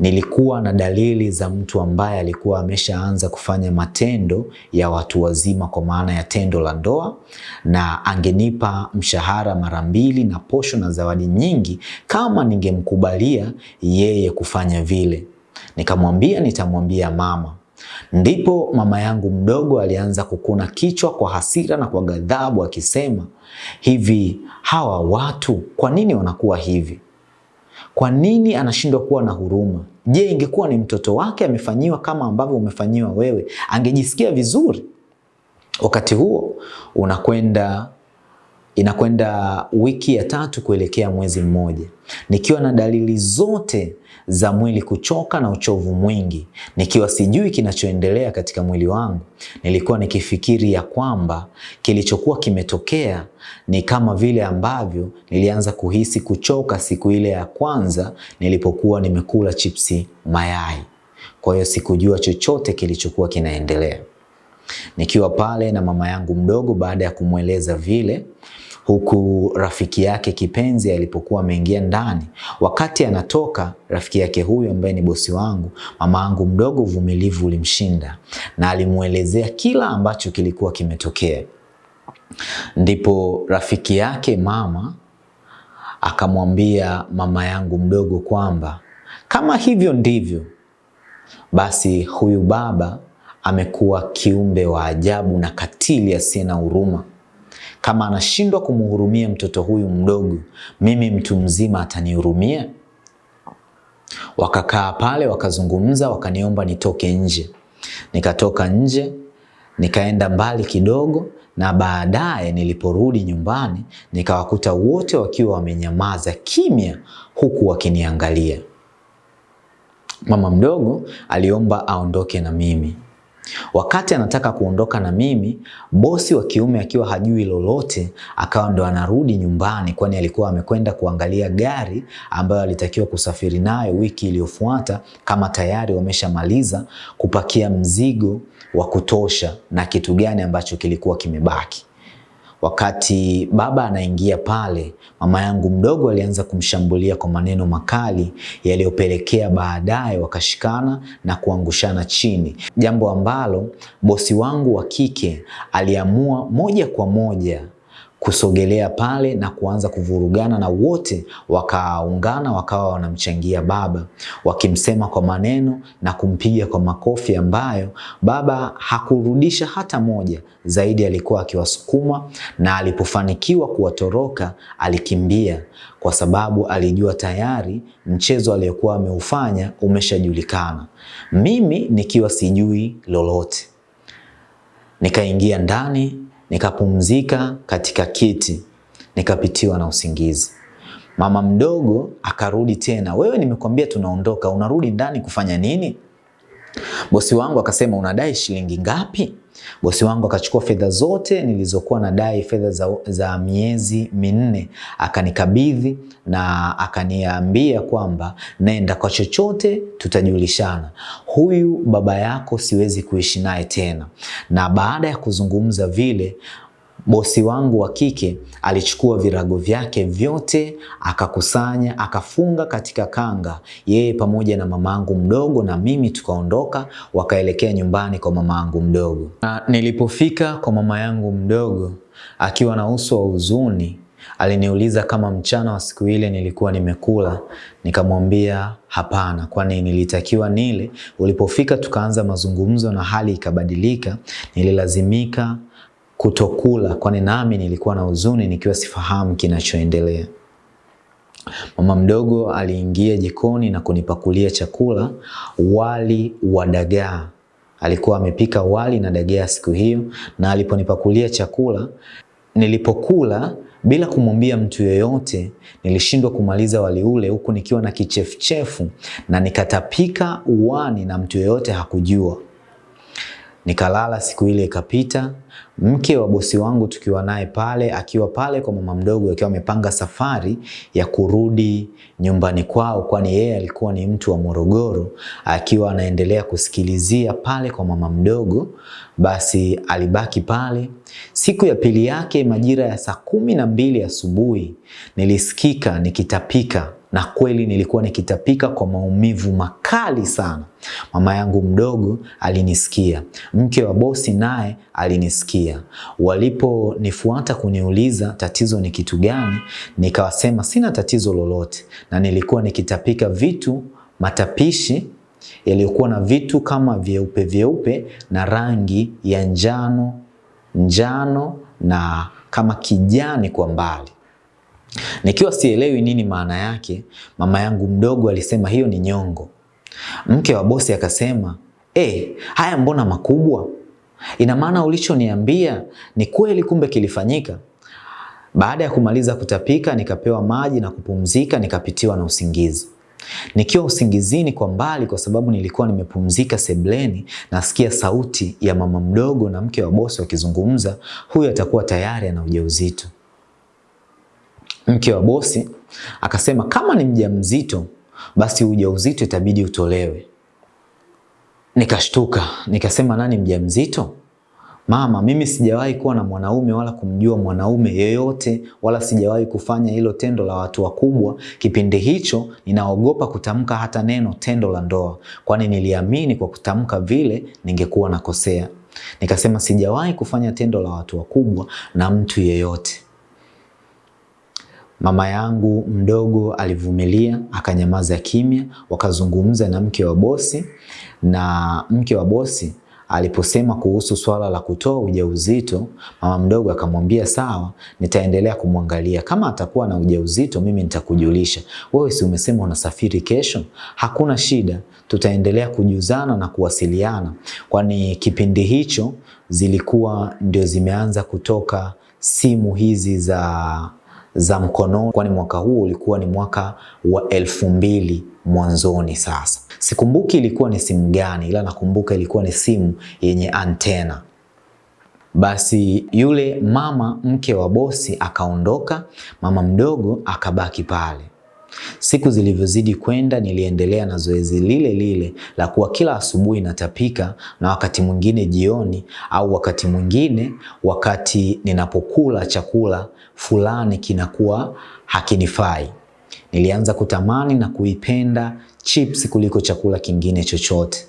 A: nilikuwa na dalili za mtu ambaye alikuwa ameshaanza kufanya matendo ya watu wazima, kwa maana ya tendo la ndoa, na angenipa mshahara mara mbili na posho na zawadi nyingi kama ningemkubalia yeye kufanya vile. Nikamwambia nitamwambia mama. Ndipo mama yangu mdogo alianza kukuna kichwa kwa hasira na kwa ghadhabu akisema, hivi hawa watu kwa nini wanakuwa hivi? Kwa nini anashindwa kuwa na huruma? Je, ingekuwa ni mtoto wake amefanyiwa kama ambavyo umefanyiwa wewe, angejisikia vizuri? Wakati huo unakwenda inakwenda wiki ya tatu kuelekea mwezi mmoja, nikiwa na dalili zote za mwili kuchoka na uchovu mwingi, nikiwa sijui kinachoendelea katika mwili wangu. Nilikuwa nikifikiri ya kwamba kilichokuwa kimetokea ni kama vile ambavyo nilianza kuhisi kuchoka siku ile ya kwanza nilipokuwa nimekula chipsi mayai. Kwa hiyo sikujua chochote kilichokuwa kinaendelea. Nikiwa pale na mama yangu mdogo, baada ya kumweleza vile, huku rafiki yake kipenzi alipokuwa ameingia ndani. Wakati anatoka rafiki yake huyu ambaye ni bosi wangu, mama yangu mdogo, uvumilivu ulimshinda na alimwelezea kila ambacho kilikuwa kimetokea. Ndipo rafiki yake mama akamwambia mama yangu mdogo kwamba kama hivyo ndivyo basi, huyu baba amekuwa kiumbe wa ajabu na katili asiye na huruma. Kama anashindwa kumhurumia mtoto huyu mdogo, mimi mtu mzima atanihurumia? Wakakaa pale wakazungumza, wakaniomba nitoke nje. Nikatoka nje, nikaenda mbali kidogo, na baadaye niliporudi nyumbani nikawakuta wote wakiwa wamenyamaza kimya, huku wakiniangalia. Mama mdogo aliomba aondoke na mimi. Wakati anataka kuondoka na mimi, bosi wa kiume akiwa hajui lolote, akawa ndo anarudi nyumbani, kwani alikuwa amekwenda kuangalia gari ambayo alitakiwa kusafiri nayo wiki iliyofuata, kama tayari wameshamaliza kupakia mzigo wa kutosha na kitu gani ambacho kilikuwa kimebaki. Wakati baba anaingia pale, mama yangu mdogo alianza kumshambulia kwa maneno makali yaliyopelekea baadaye wakashikana na kuangushana chini, jambo ambalo bosi wangu wa kike aliamua moja kwa moja kusogelea pale na kuanza kuvurugana na wote wakaungana wakawa wanamchangia baba wakimsema kwa maneno na kumpiga kwa makofi ambayo baba hakurudisha hata moja, zaidi alikuwa akiwasukuma, na alipofanikiwa kuwatoroka alikimbia kwa sababu alijua tayari mchezo aliyokuwa ameufanya umeshajulikana. Mimi nikiwa sijui lolote, nikaingia ndani nikapumzika katika kiti, nikapitiwa na usingizi. Mama mdogo akarudi tena, wewe, nimekwambia tunaondoka, unarudi ndani kufanya nini? Bosi wangu akasema, unadai shilingi ngapi? Bosi wangu akachukua fedha zote nilizokuwa nadai, fedha za, za miezi minne, akanikabidhi na akaniambia kwamba nenda kwa chochote tutajulishana. Huyu baba yako siwezi kuishi naye tena. Na baada ya kuzungumza vile bosi wangu wa kike alichukua virago vyake vyote akakusanya akafunga katika kanga, yeye pamoja na mamangu mdogo na mimi tukaondoka, wakaelekea nyumbani kwa mamangu mdogo. Na nilipofika kwa mama yangu mdogo akiwa na uso wa huzuni, aliniuliza kama mchana wa siku ile nilikuwa nimekula. Nikamwambia hapana, kwani nilitakiwa nile. Ulipofika tukaanza mazungumzo na hali ikabadilika, nililazimika kutokula kwani nami nilikuwa na huzuni nikiwa sifahamu kinachoendelea. Mama mdogo aliingia jikoni na kunipakulia chakula, wali wa dagaa. Alikuwa amepika wali na dagaa siku hiyo, na aliponipakulia chakula, nilipokula bila kumwambia mtu yoyote, nilishindwa kumaliza wali ule huku nikiwa na kichefuchefu na nikatapika uwani na mtu yoyote hakujua. Nikalala siku ile ikapita. Mke wa bosi wangu tukiwa naye pale, akiwa pale kwa mama mdogo, akiwa amepanga safari ya kurudi nyumbani kwao, kwani yeye alikuwa ni mtu wa Morogoro, akiwa anaendelea kusikilizia pale kwa mama mdogo, basi alibaki pale. Siku ya pili yake majira ya saa kumi na mbili asubuhi nilisikika nikitapika na kweli nilikuwa nikitapika kwa maumivu makali sana. Mama yangu mdogo alinisikia, mke wa bosi naye alinisikia. Waliponifuata kuniuliza tatizo ni kitu gani, nikawasema sina tatizo lolote, na nilikuwa nikitapika vitu matapishi yaliyokuwa na vitu kama vyeupe vyeupe na rangi ya njano njano na kama kijani kwa mbali. Nikiwa sielewi nini maana yake, mama yangu mdogo alisema hiyo ni nyongo. Mke wa bosi akasema, eh, haya mbona makubwa? Ina maana ulichoniambia ni kweli, kumbe kilifanyika. Baada ya kumaliza kutapika, nikapewa maji na kupumzika, nikapitiwa na usingizi. Nikiwa usingizini kwa mbali, kwa sababu nilikuwa nimepumzika sebleni, nasikia sauti ya mama mdogo na mke wa bosi wakizungumza, huyu atakuwa tayari ana ujauzito. Mke wa bosi akasema kama ni mjamzito basi ujauzito itabidi utolewe. Nikashtuka, nikasema nani mjamzito? Mama, mimi sijawahi kuwa na mwanaume wala kumjua mwanaume yeyote wala sijawahi kufanya hilo tendo la watu wakubwa. Kipindi hicho ninaogopa kutamka hata neno tendo la ndoa, kwani niliamini kwa kutamka vile ningekuwa nakosea. Nikasema sijawahi kufanya tendo la watu wakubwa na mtu yeyote. Mama yangu mdogo alivumilia, akanyamaza kimya, wakazungumza na mke wa bosi, na mke wa bosi aliposema kuhusu swala la kutoa ujauzito, mama mdogo akamwambia sawa, nitaendelea kumwangalia. Kama atakuwa na ujauzito mimi nitakujulisha. Wewe si umesema unasafiri kesho? Hakuna shida, tutaendelea kujuzana na kuwasiliana, kwani kipindi hicho zilikuwa ndio zimeanza kutoka simu hizi za za mkononi, kwani mwaka huu ulikuwa ni mwaka wa elfu mbili mwanzoni. Sasa sikumbuki ilikuwa ni simu gani, ila nakumbuka ilikuwa ni simu yenye antena. Basi yule mama mke wa bosi akaondoka, mama mdogo akabaki pale. Siku zilivyozidi kwenda, niliendelea na zoezi lile lile la kuwa kila asubuhi natapika, na wakati mwingine jioni, au wakati mwingine wakati ninapokula chakula fulani kinakuwa hakinifai. Nilianza kutamani na kuipenda chips kuliko chakula kingine chochote.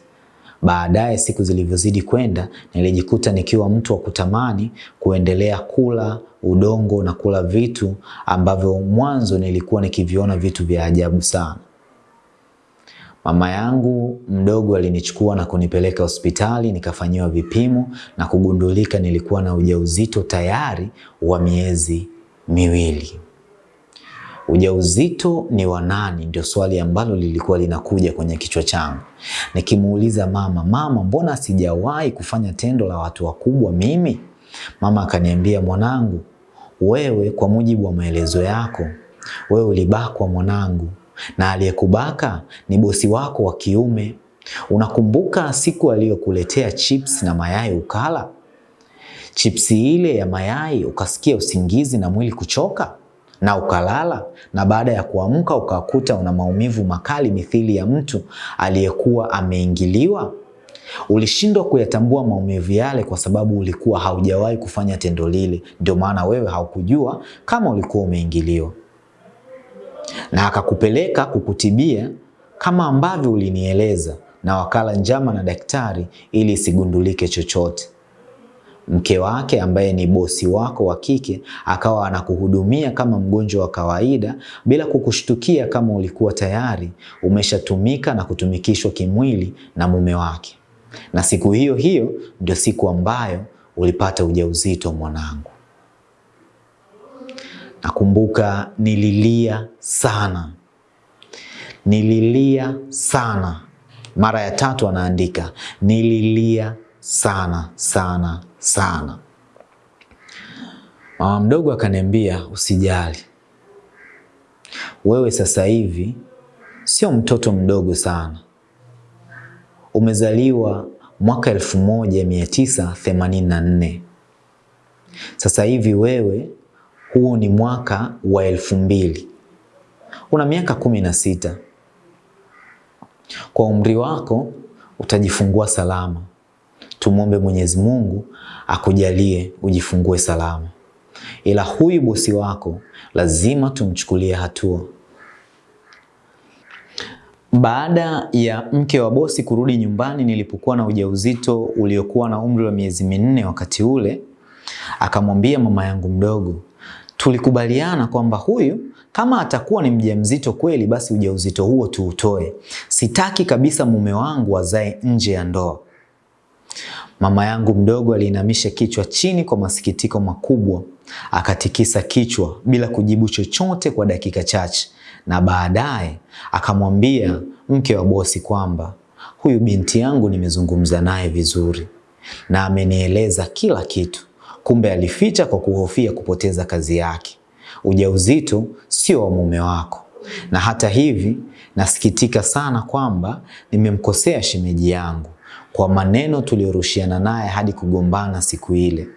A: Baadaye siku zilivyozidi kwenda, nilijikuta nikiwa mtu wa kutamani kuendelea kula udongo na kula vitu ambavyo mwanzo nilikuwa nikiviona vitu vya ajabu sana. Mama yangu mdogo alinichukua na kunipeleka hospitali nikafanyiwa vipimo na kugundulika nilikuwa na ujauzito tayari wa miezi miwili. Ujauzito ni wa nani? Ndio swali ambalo lilikuwa linakuja kwenye kichwa changu. Nikimuuliza mama, mama, mbona sijawahi kufanya tendo la watu wakubwa mimi? Mama akaniambia, mwanangu, wewe kwa mujibu wa maelezo yako, wewe ulibakwa mwanangu, na aliyekubaka ni bosi wako wa kiume. Unakumbuka siku aliyokuletea chips na mayai ukala? Chipsi ile ya mayai ukasikia usingizi na mwili kuchoka na ukalala, na baada ya kuamka ukakuta una maumivu makali mithili ya mtu aliyekuwa ameingiliwa. Ulishindwa kuyatambua maumivu yale kwa sababu ulikuwa haujawahi kufanya tendo lile, ndio maana wewe haukujua kama ulikuwa umeingiliwa, na akakupeleka kukutibia kama ambavyo ulinieleza, na wakala njama na daktari ili isigundulike chochote. Mke wake ambaye ni bosi wako wa kike akawa anakuhudumia kama mgonjwa wa kawaida bila kukushtukia kama ulikuwa tayari umeshatumika na kutumikishwa kimwili na mume wake. Na siku hiyo hiyo ndio siku ambayo ulipata ujauzito mwanangu. Nakumbuka nililia sana, nililia sana. Mara ya tatu anaandika nililia sana sana sana. Mama mdogo akaniambia, usijali, wewe sasa hivi sio mtoto mdogo sana, umezaliwa mwaka elfu moja mia tisa themanini na nne. Sasa hivi wewe, huu ni mwaka wa elfu mbili, una miaka kumi na sita. Kwa umri wako utajifungua salama. Tumwombe Mwenyezi Mungu akujalie ujifungue salama, ila huyu bosi wako lazima tumchukulie hatua. Baada ya mke wa bosi kurudi nyumbani nilipokuwa na ujauzito uliokuwa na umri wa miezi minne wakati ule, akamwambia mama yangu mdogo, tulikubaliana kwamba huyu kama atakuwa ni mjamzito kweli, basi ujauzito huo tuutoe. Sitaki kabisa mume wangu azae nje ya ndoa. Mama yangu mdogo aliinamisha kichwa chini kwa masikitiko makubwa, akatikisa kichwa bila kujibu chochote kwa dakika chache, na baadaye akamwambia mke wa bosi kwamba huyu binti yangu nimezungumza naye vizuri. Na amenieleza kila kitu. Kumbe alificha kwa kuhofia kupoteza kazi yake. Ujauzito sio wa mume wako, na hata hivi nasikitika sana kwamba nimemkosea shemeji yangu kwa maneno tuliyorushiana naye hadi kugombana siku ile.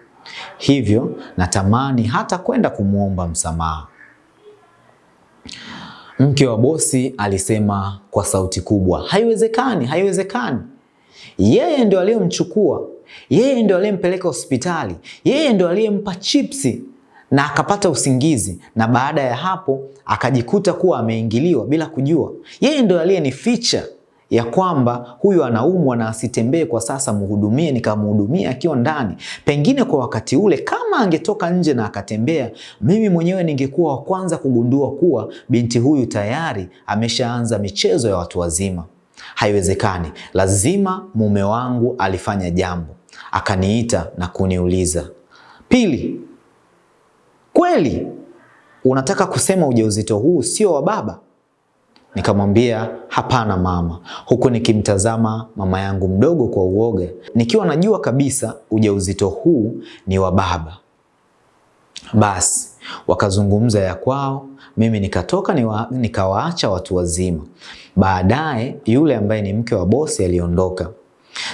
A: Hivyo natamani hata kwenda kumwomba msamaha. Mke wa bosi alisema kwa sauti kubwa, haiwezekani, haiwezekani. Yeye ndio aliyemchukua, yeye ndio aliyempeleka hospitali, yeye ndio aliyempa chipsi na akapata usingizi, na baada ya hapo akajikuta kuwa ameingiliwa bila kujua. Yeye ndio aliyenificha ya kwamba huyu anaumwa na asitembee kwa sasa, muhudumie, nikamhudumia akiwa ndani. Pengine kwa wakati ule kama angetoka nje na akatembea, mimi mwenyewe ningekuwa wa kwanza kugundua kuwa binti huyu tayari ameshaanza michezo ya watu wazima. haiwezekani, lazima mume wangu alifanya jambo akaniita na kuniuliza. Pili, kweli unataka kusema ujauzito huu sio wa baba? Nikamwambia hapana mama, huku nikimtazama mama yangu mdogo kwa uoga, nikiwa najua kabisa ujauzito huu ni wa baba. Basi wakazungumza ya kwao, mimi nikatoka niwa, nikawaacha watu wazima. Baadaye yule ambaye ni mke wa bosi aliondoka.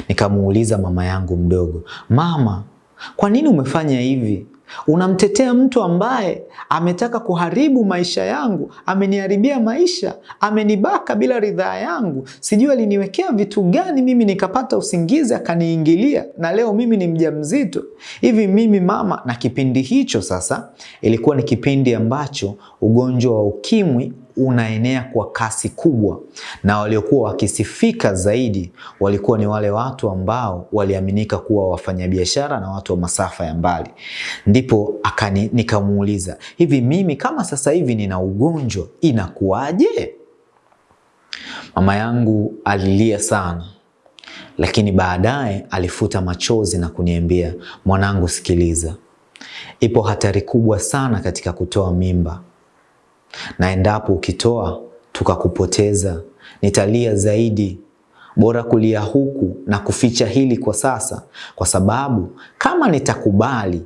A: Nikamuuliza mama yangu mdogo, mama, kwa nini umefanya hivi? Unamtetea mtu ambaye ametaka kuharibu maisha yangu, ameniharibia maisha, amenibaka bila ridhaa yangu, sijui aliniwekea vitu gani mimi nikapata usingizi akaniingilia, na leo mimi ni mjamzito hivi mimi mama. Na kipindi hicho sasa ilikuwa ni kipindi ambacho ugonjwa wa ukimwi unaenea kwa kasi kubwa, na waliokuwa wakisifika zaidi walikuwa ni wale watu ambao waliaminika kuwa wafanyabiashara na watu wa masafa ya mbali. Ndipo akani nikamuuliza, hivi mimi kama sasa hivi nina ugonjwa inakuwaje? Mama yangu alilia sana, lakini baadaye alifuta machozi na kuniambia, mwanangu, sikiliza, ipo hatari kubwa sana katika kutoa mimba na endapo ukitoa tukakupoteza, nitalia zaidi. Bora kulia huku na kuficha hili kwa sasa, kwa sababu kama nitakubali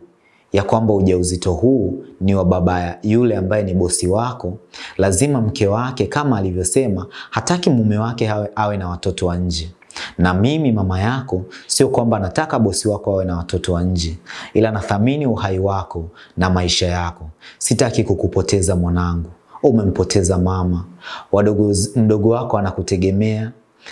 A: ya kwamba ujauzito huu ni wa baba yule ambaye ni bosi wako, lazima mke wake kama alivyosema, hataki mume wake awe, awe na watoto wa nje na mimi mama yako, sio kwamba nataka bosi wako awe na watoto wa nje, ila nathamini uhai wako na maisha yako. Sitaki kukupoteza mwanangu. Umempoteza mama, wadogo, mdogo wako anakutegemea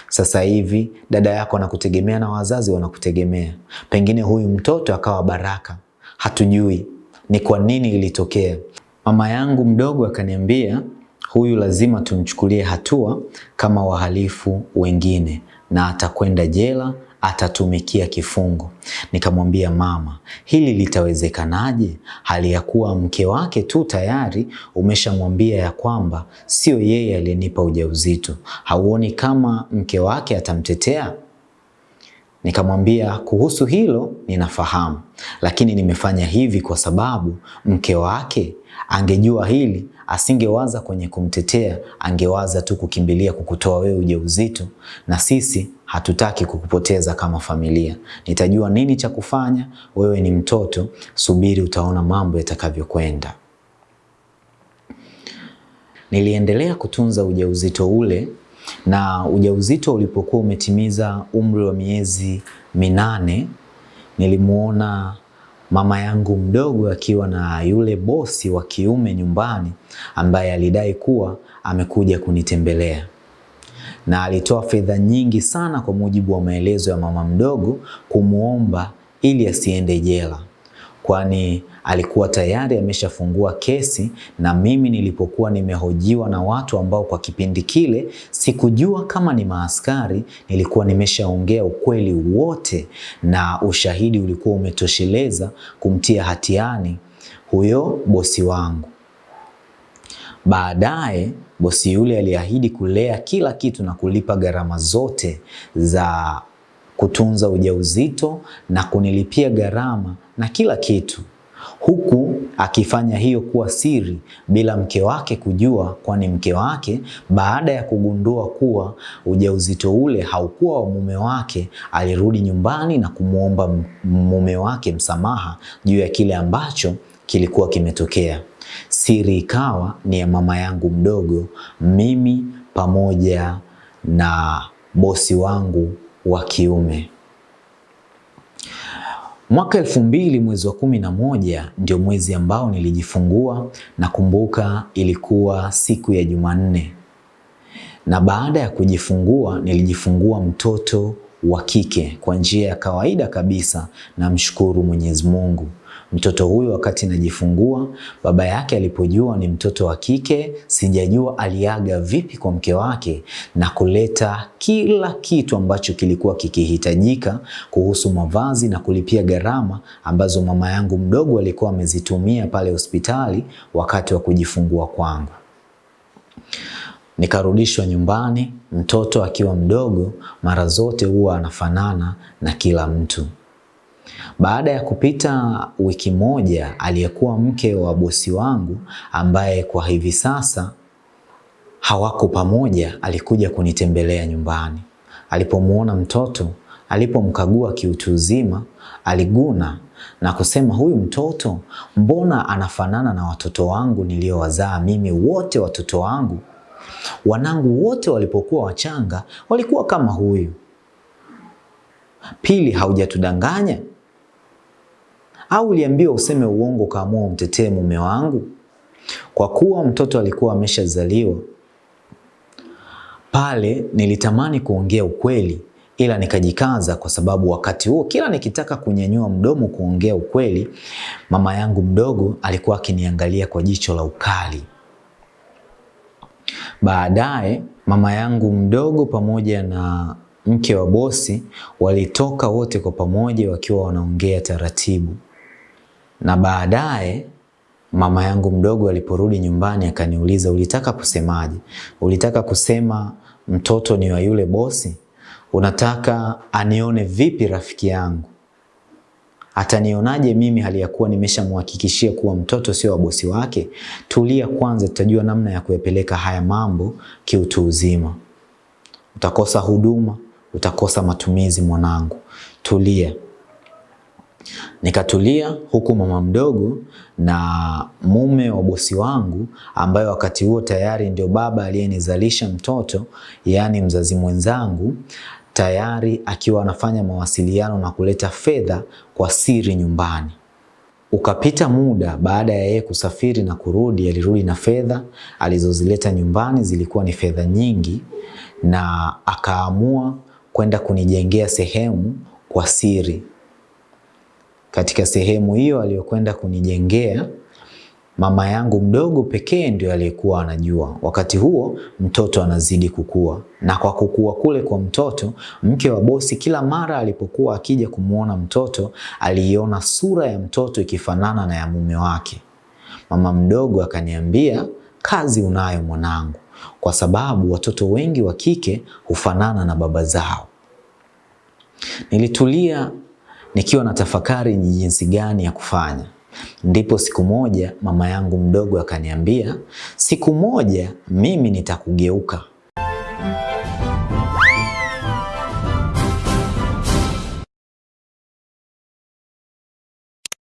A: sasa hivi, dada yako anakutegemea na wazazi wanakutegemea. Pengine huyu mtoto akawa baraka, hatujui ni kwa nini ilitokea. Mama yangu mdogo akaniambia, huyu lazima tumchukulie hatua kama wahalifu wengine na atakwenda jela atatumikia kifungo. Nikamwambia mama, hili litawezekanaje? Hali ya kuwa mke wake tu tayari umeshamwambia ya kwamba sio yeye aliyenipa ujauzito. Hauoni kama mke wake atamtetea? Nikamwambia kuhusu hilo ninafahamu, lakini nimefanya hivi kwa sababu mke wake angejua hili asingewaza kwenye kumtetea, angewaza tu kukimbilia kukutoa wewe ujauzito, na sisi hatutaki kukupoteza kama familia. Nitajua nini cha kufanya. Wewe ni mtoto, subiri, utaona mambo yatakavyokwenda. Niliendelea kutunza ujauzito ule, na ujauzito ulipokuwa umetimiza umri wa miezi minane, nilimuona mama yangu mdogo akiwa na yule bosi wa kiume nyumbani ambaye alidai kuwa amekuja kunitembelea. Na alitoa fedha nyingi sana kwa mujibu wa maelezo ya mama mdogo kumwomba ili asiende jela, kwani alikuwa tayari ameshafungua kesi, na mimi nilipokuwa nimehojiwa na watu ambao kwa kipindi kile sikujua kama ni maaskari, nilikuwa nimeshaongea ukweli wote na ushahidi ulikuwa umetosheleza kumtia hatiani huyo bosi wangu. Baadaye bosi yule aliahidi kulea kila kitu na kulipa gharama zote za kutunza ujauzito na kunilipia gharama na kila kitu, huku akifanya hiyo kuwa siri bila mke wake kujua, kwani mke wake baada ya kugundua kuwa ujauzito ule haukuwa wa mume wake, alirudi nyumbani na kumwomba mume wake msamaha juu ya kile ambacho kilikuwa kimetokea. Siri ikawa ni ya mama yangu mdogo, mimi pamoja na bosi wangu wa kiume. Mwaka elfu mbili mwezi wa kumi na moja ndio mwezi ambao nilijifungua. na kumbuka ilikuwa siku ya Jumanne, na baada ya kujifungua nilijifungua mtoto wa kike kwa njia ya kawaida kabisa. Namshukuru Mwenyezi Mungu. Mtoto huyu wakati najifungua, baba yake alipojua ni mtoto wa kike, sijajua aliaga vipi kwa mke wake na kuleta kila kitu ambacho kilikuwa kikihitajika kuhusu mavazi na kulipia gharama ambazo mama yangu mdogo alikuwa amezitumia pale hospitali wakati wa kujifungua kwangu. Nikarudishwa nyumbani, mtoto akiwa mdogo mara zote huwa anafanana na kila mtu. Baada ya kupita wiki moja, aliyekuwa mke wa bosi wangu ambaye kwa hivi sasa hawako pamoja, alikuja kunitembelea nyumbani. Alipomuona mtoto, alipomkagua kiutu uzima, aliguna na kusema, huyu mtoto mbona anafanana na watoto wangu niliowazaa mimi wote. Watoto wangu wanangu wote walipokuwa wachanga walikuwa kama huyu. Pili, haujatudanganya au uliambiwa useme uongo ukaamua umtetee mume wangu? Kwa kuwa mtoto alikuwa ameshazaliwa pale, nilitamani kuongea ukweli, ila nikajikaza, kwa sababu wakati huo kila nikitaka kunyanyua mdomo kuongea ukweli, mama yangu mdogo alikuwa akiniangalia kwa jicho la ukali. Baadaye mama yangu mdogo pamoja na mke wa bosi walitoka wote kwa pamoja wakiwa wanaongea taratibu, na baadaye mama yangu mdogo aliporudi nyumbani akaniuliza, ulitaka kusemaje? Ulitaka kusema mtoto ni wa yule bosi? Unataka anione vipi rafiki yangu? Atanionaje mimi hali ya kuwa nimeshamhakikishia kuwa mtoto sio wa bosi wake? Tulia kwanza, tutajua namna ya kuyapeleka haya mambo kiutu uzima. Utakosa huduma, utakosa matumizi mwanangu, tulia. Nikatulia huku mama mdogo na mume wa bosi wangu ambaye wakati huo tayari ndio baba aliyenizalisha mtoto, yaani mzazi mwenzangu, tayari akiwa anafanya mawasiliano na kuleta fedha kwa siri nyumbani. Ukapita muda, baada ya yeye kusafiri na kurudi, alirudi na fedha alizozileta nyumbani, zilikuwa ni fedha nyingi, na akaamua kwenda kunijengea sehemu kwa siri. Katika sehemu hiyo aliyokwenda kunijengea, mama yangu mdogo pekee ndio aliyekuwa anajua. Wakati huo mtoto anazidi kukua, na kwa kukua kule kwa mtoto, mke wa bosi kila mara alipokuwa akija kumwona mtoto, aliiona sura ya mtoto ikifanana na ya mume wake. Mama mdogo akaniambia, kazi unayo mwanangu, kwa sababu watoto wengi wa kike hufanana na baba zao. Nilitulia nikiwa na tafakari ni jinsi gani ya kufanya. Ndipo siku moja mama yangu mdogo akaniambia, siku moja mimi nitakugeuka.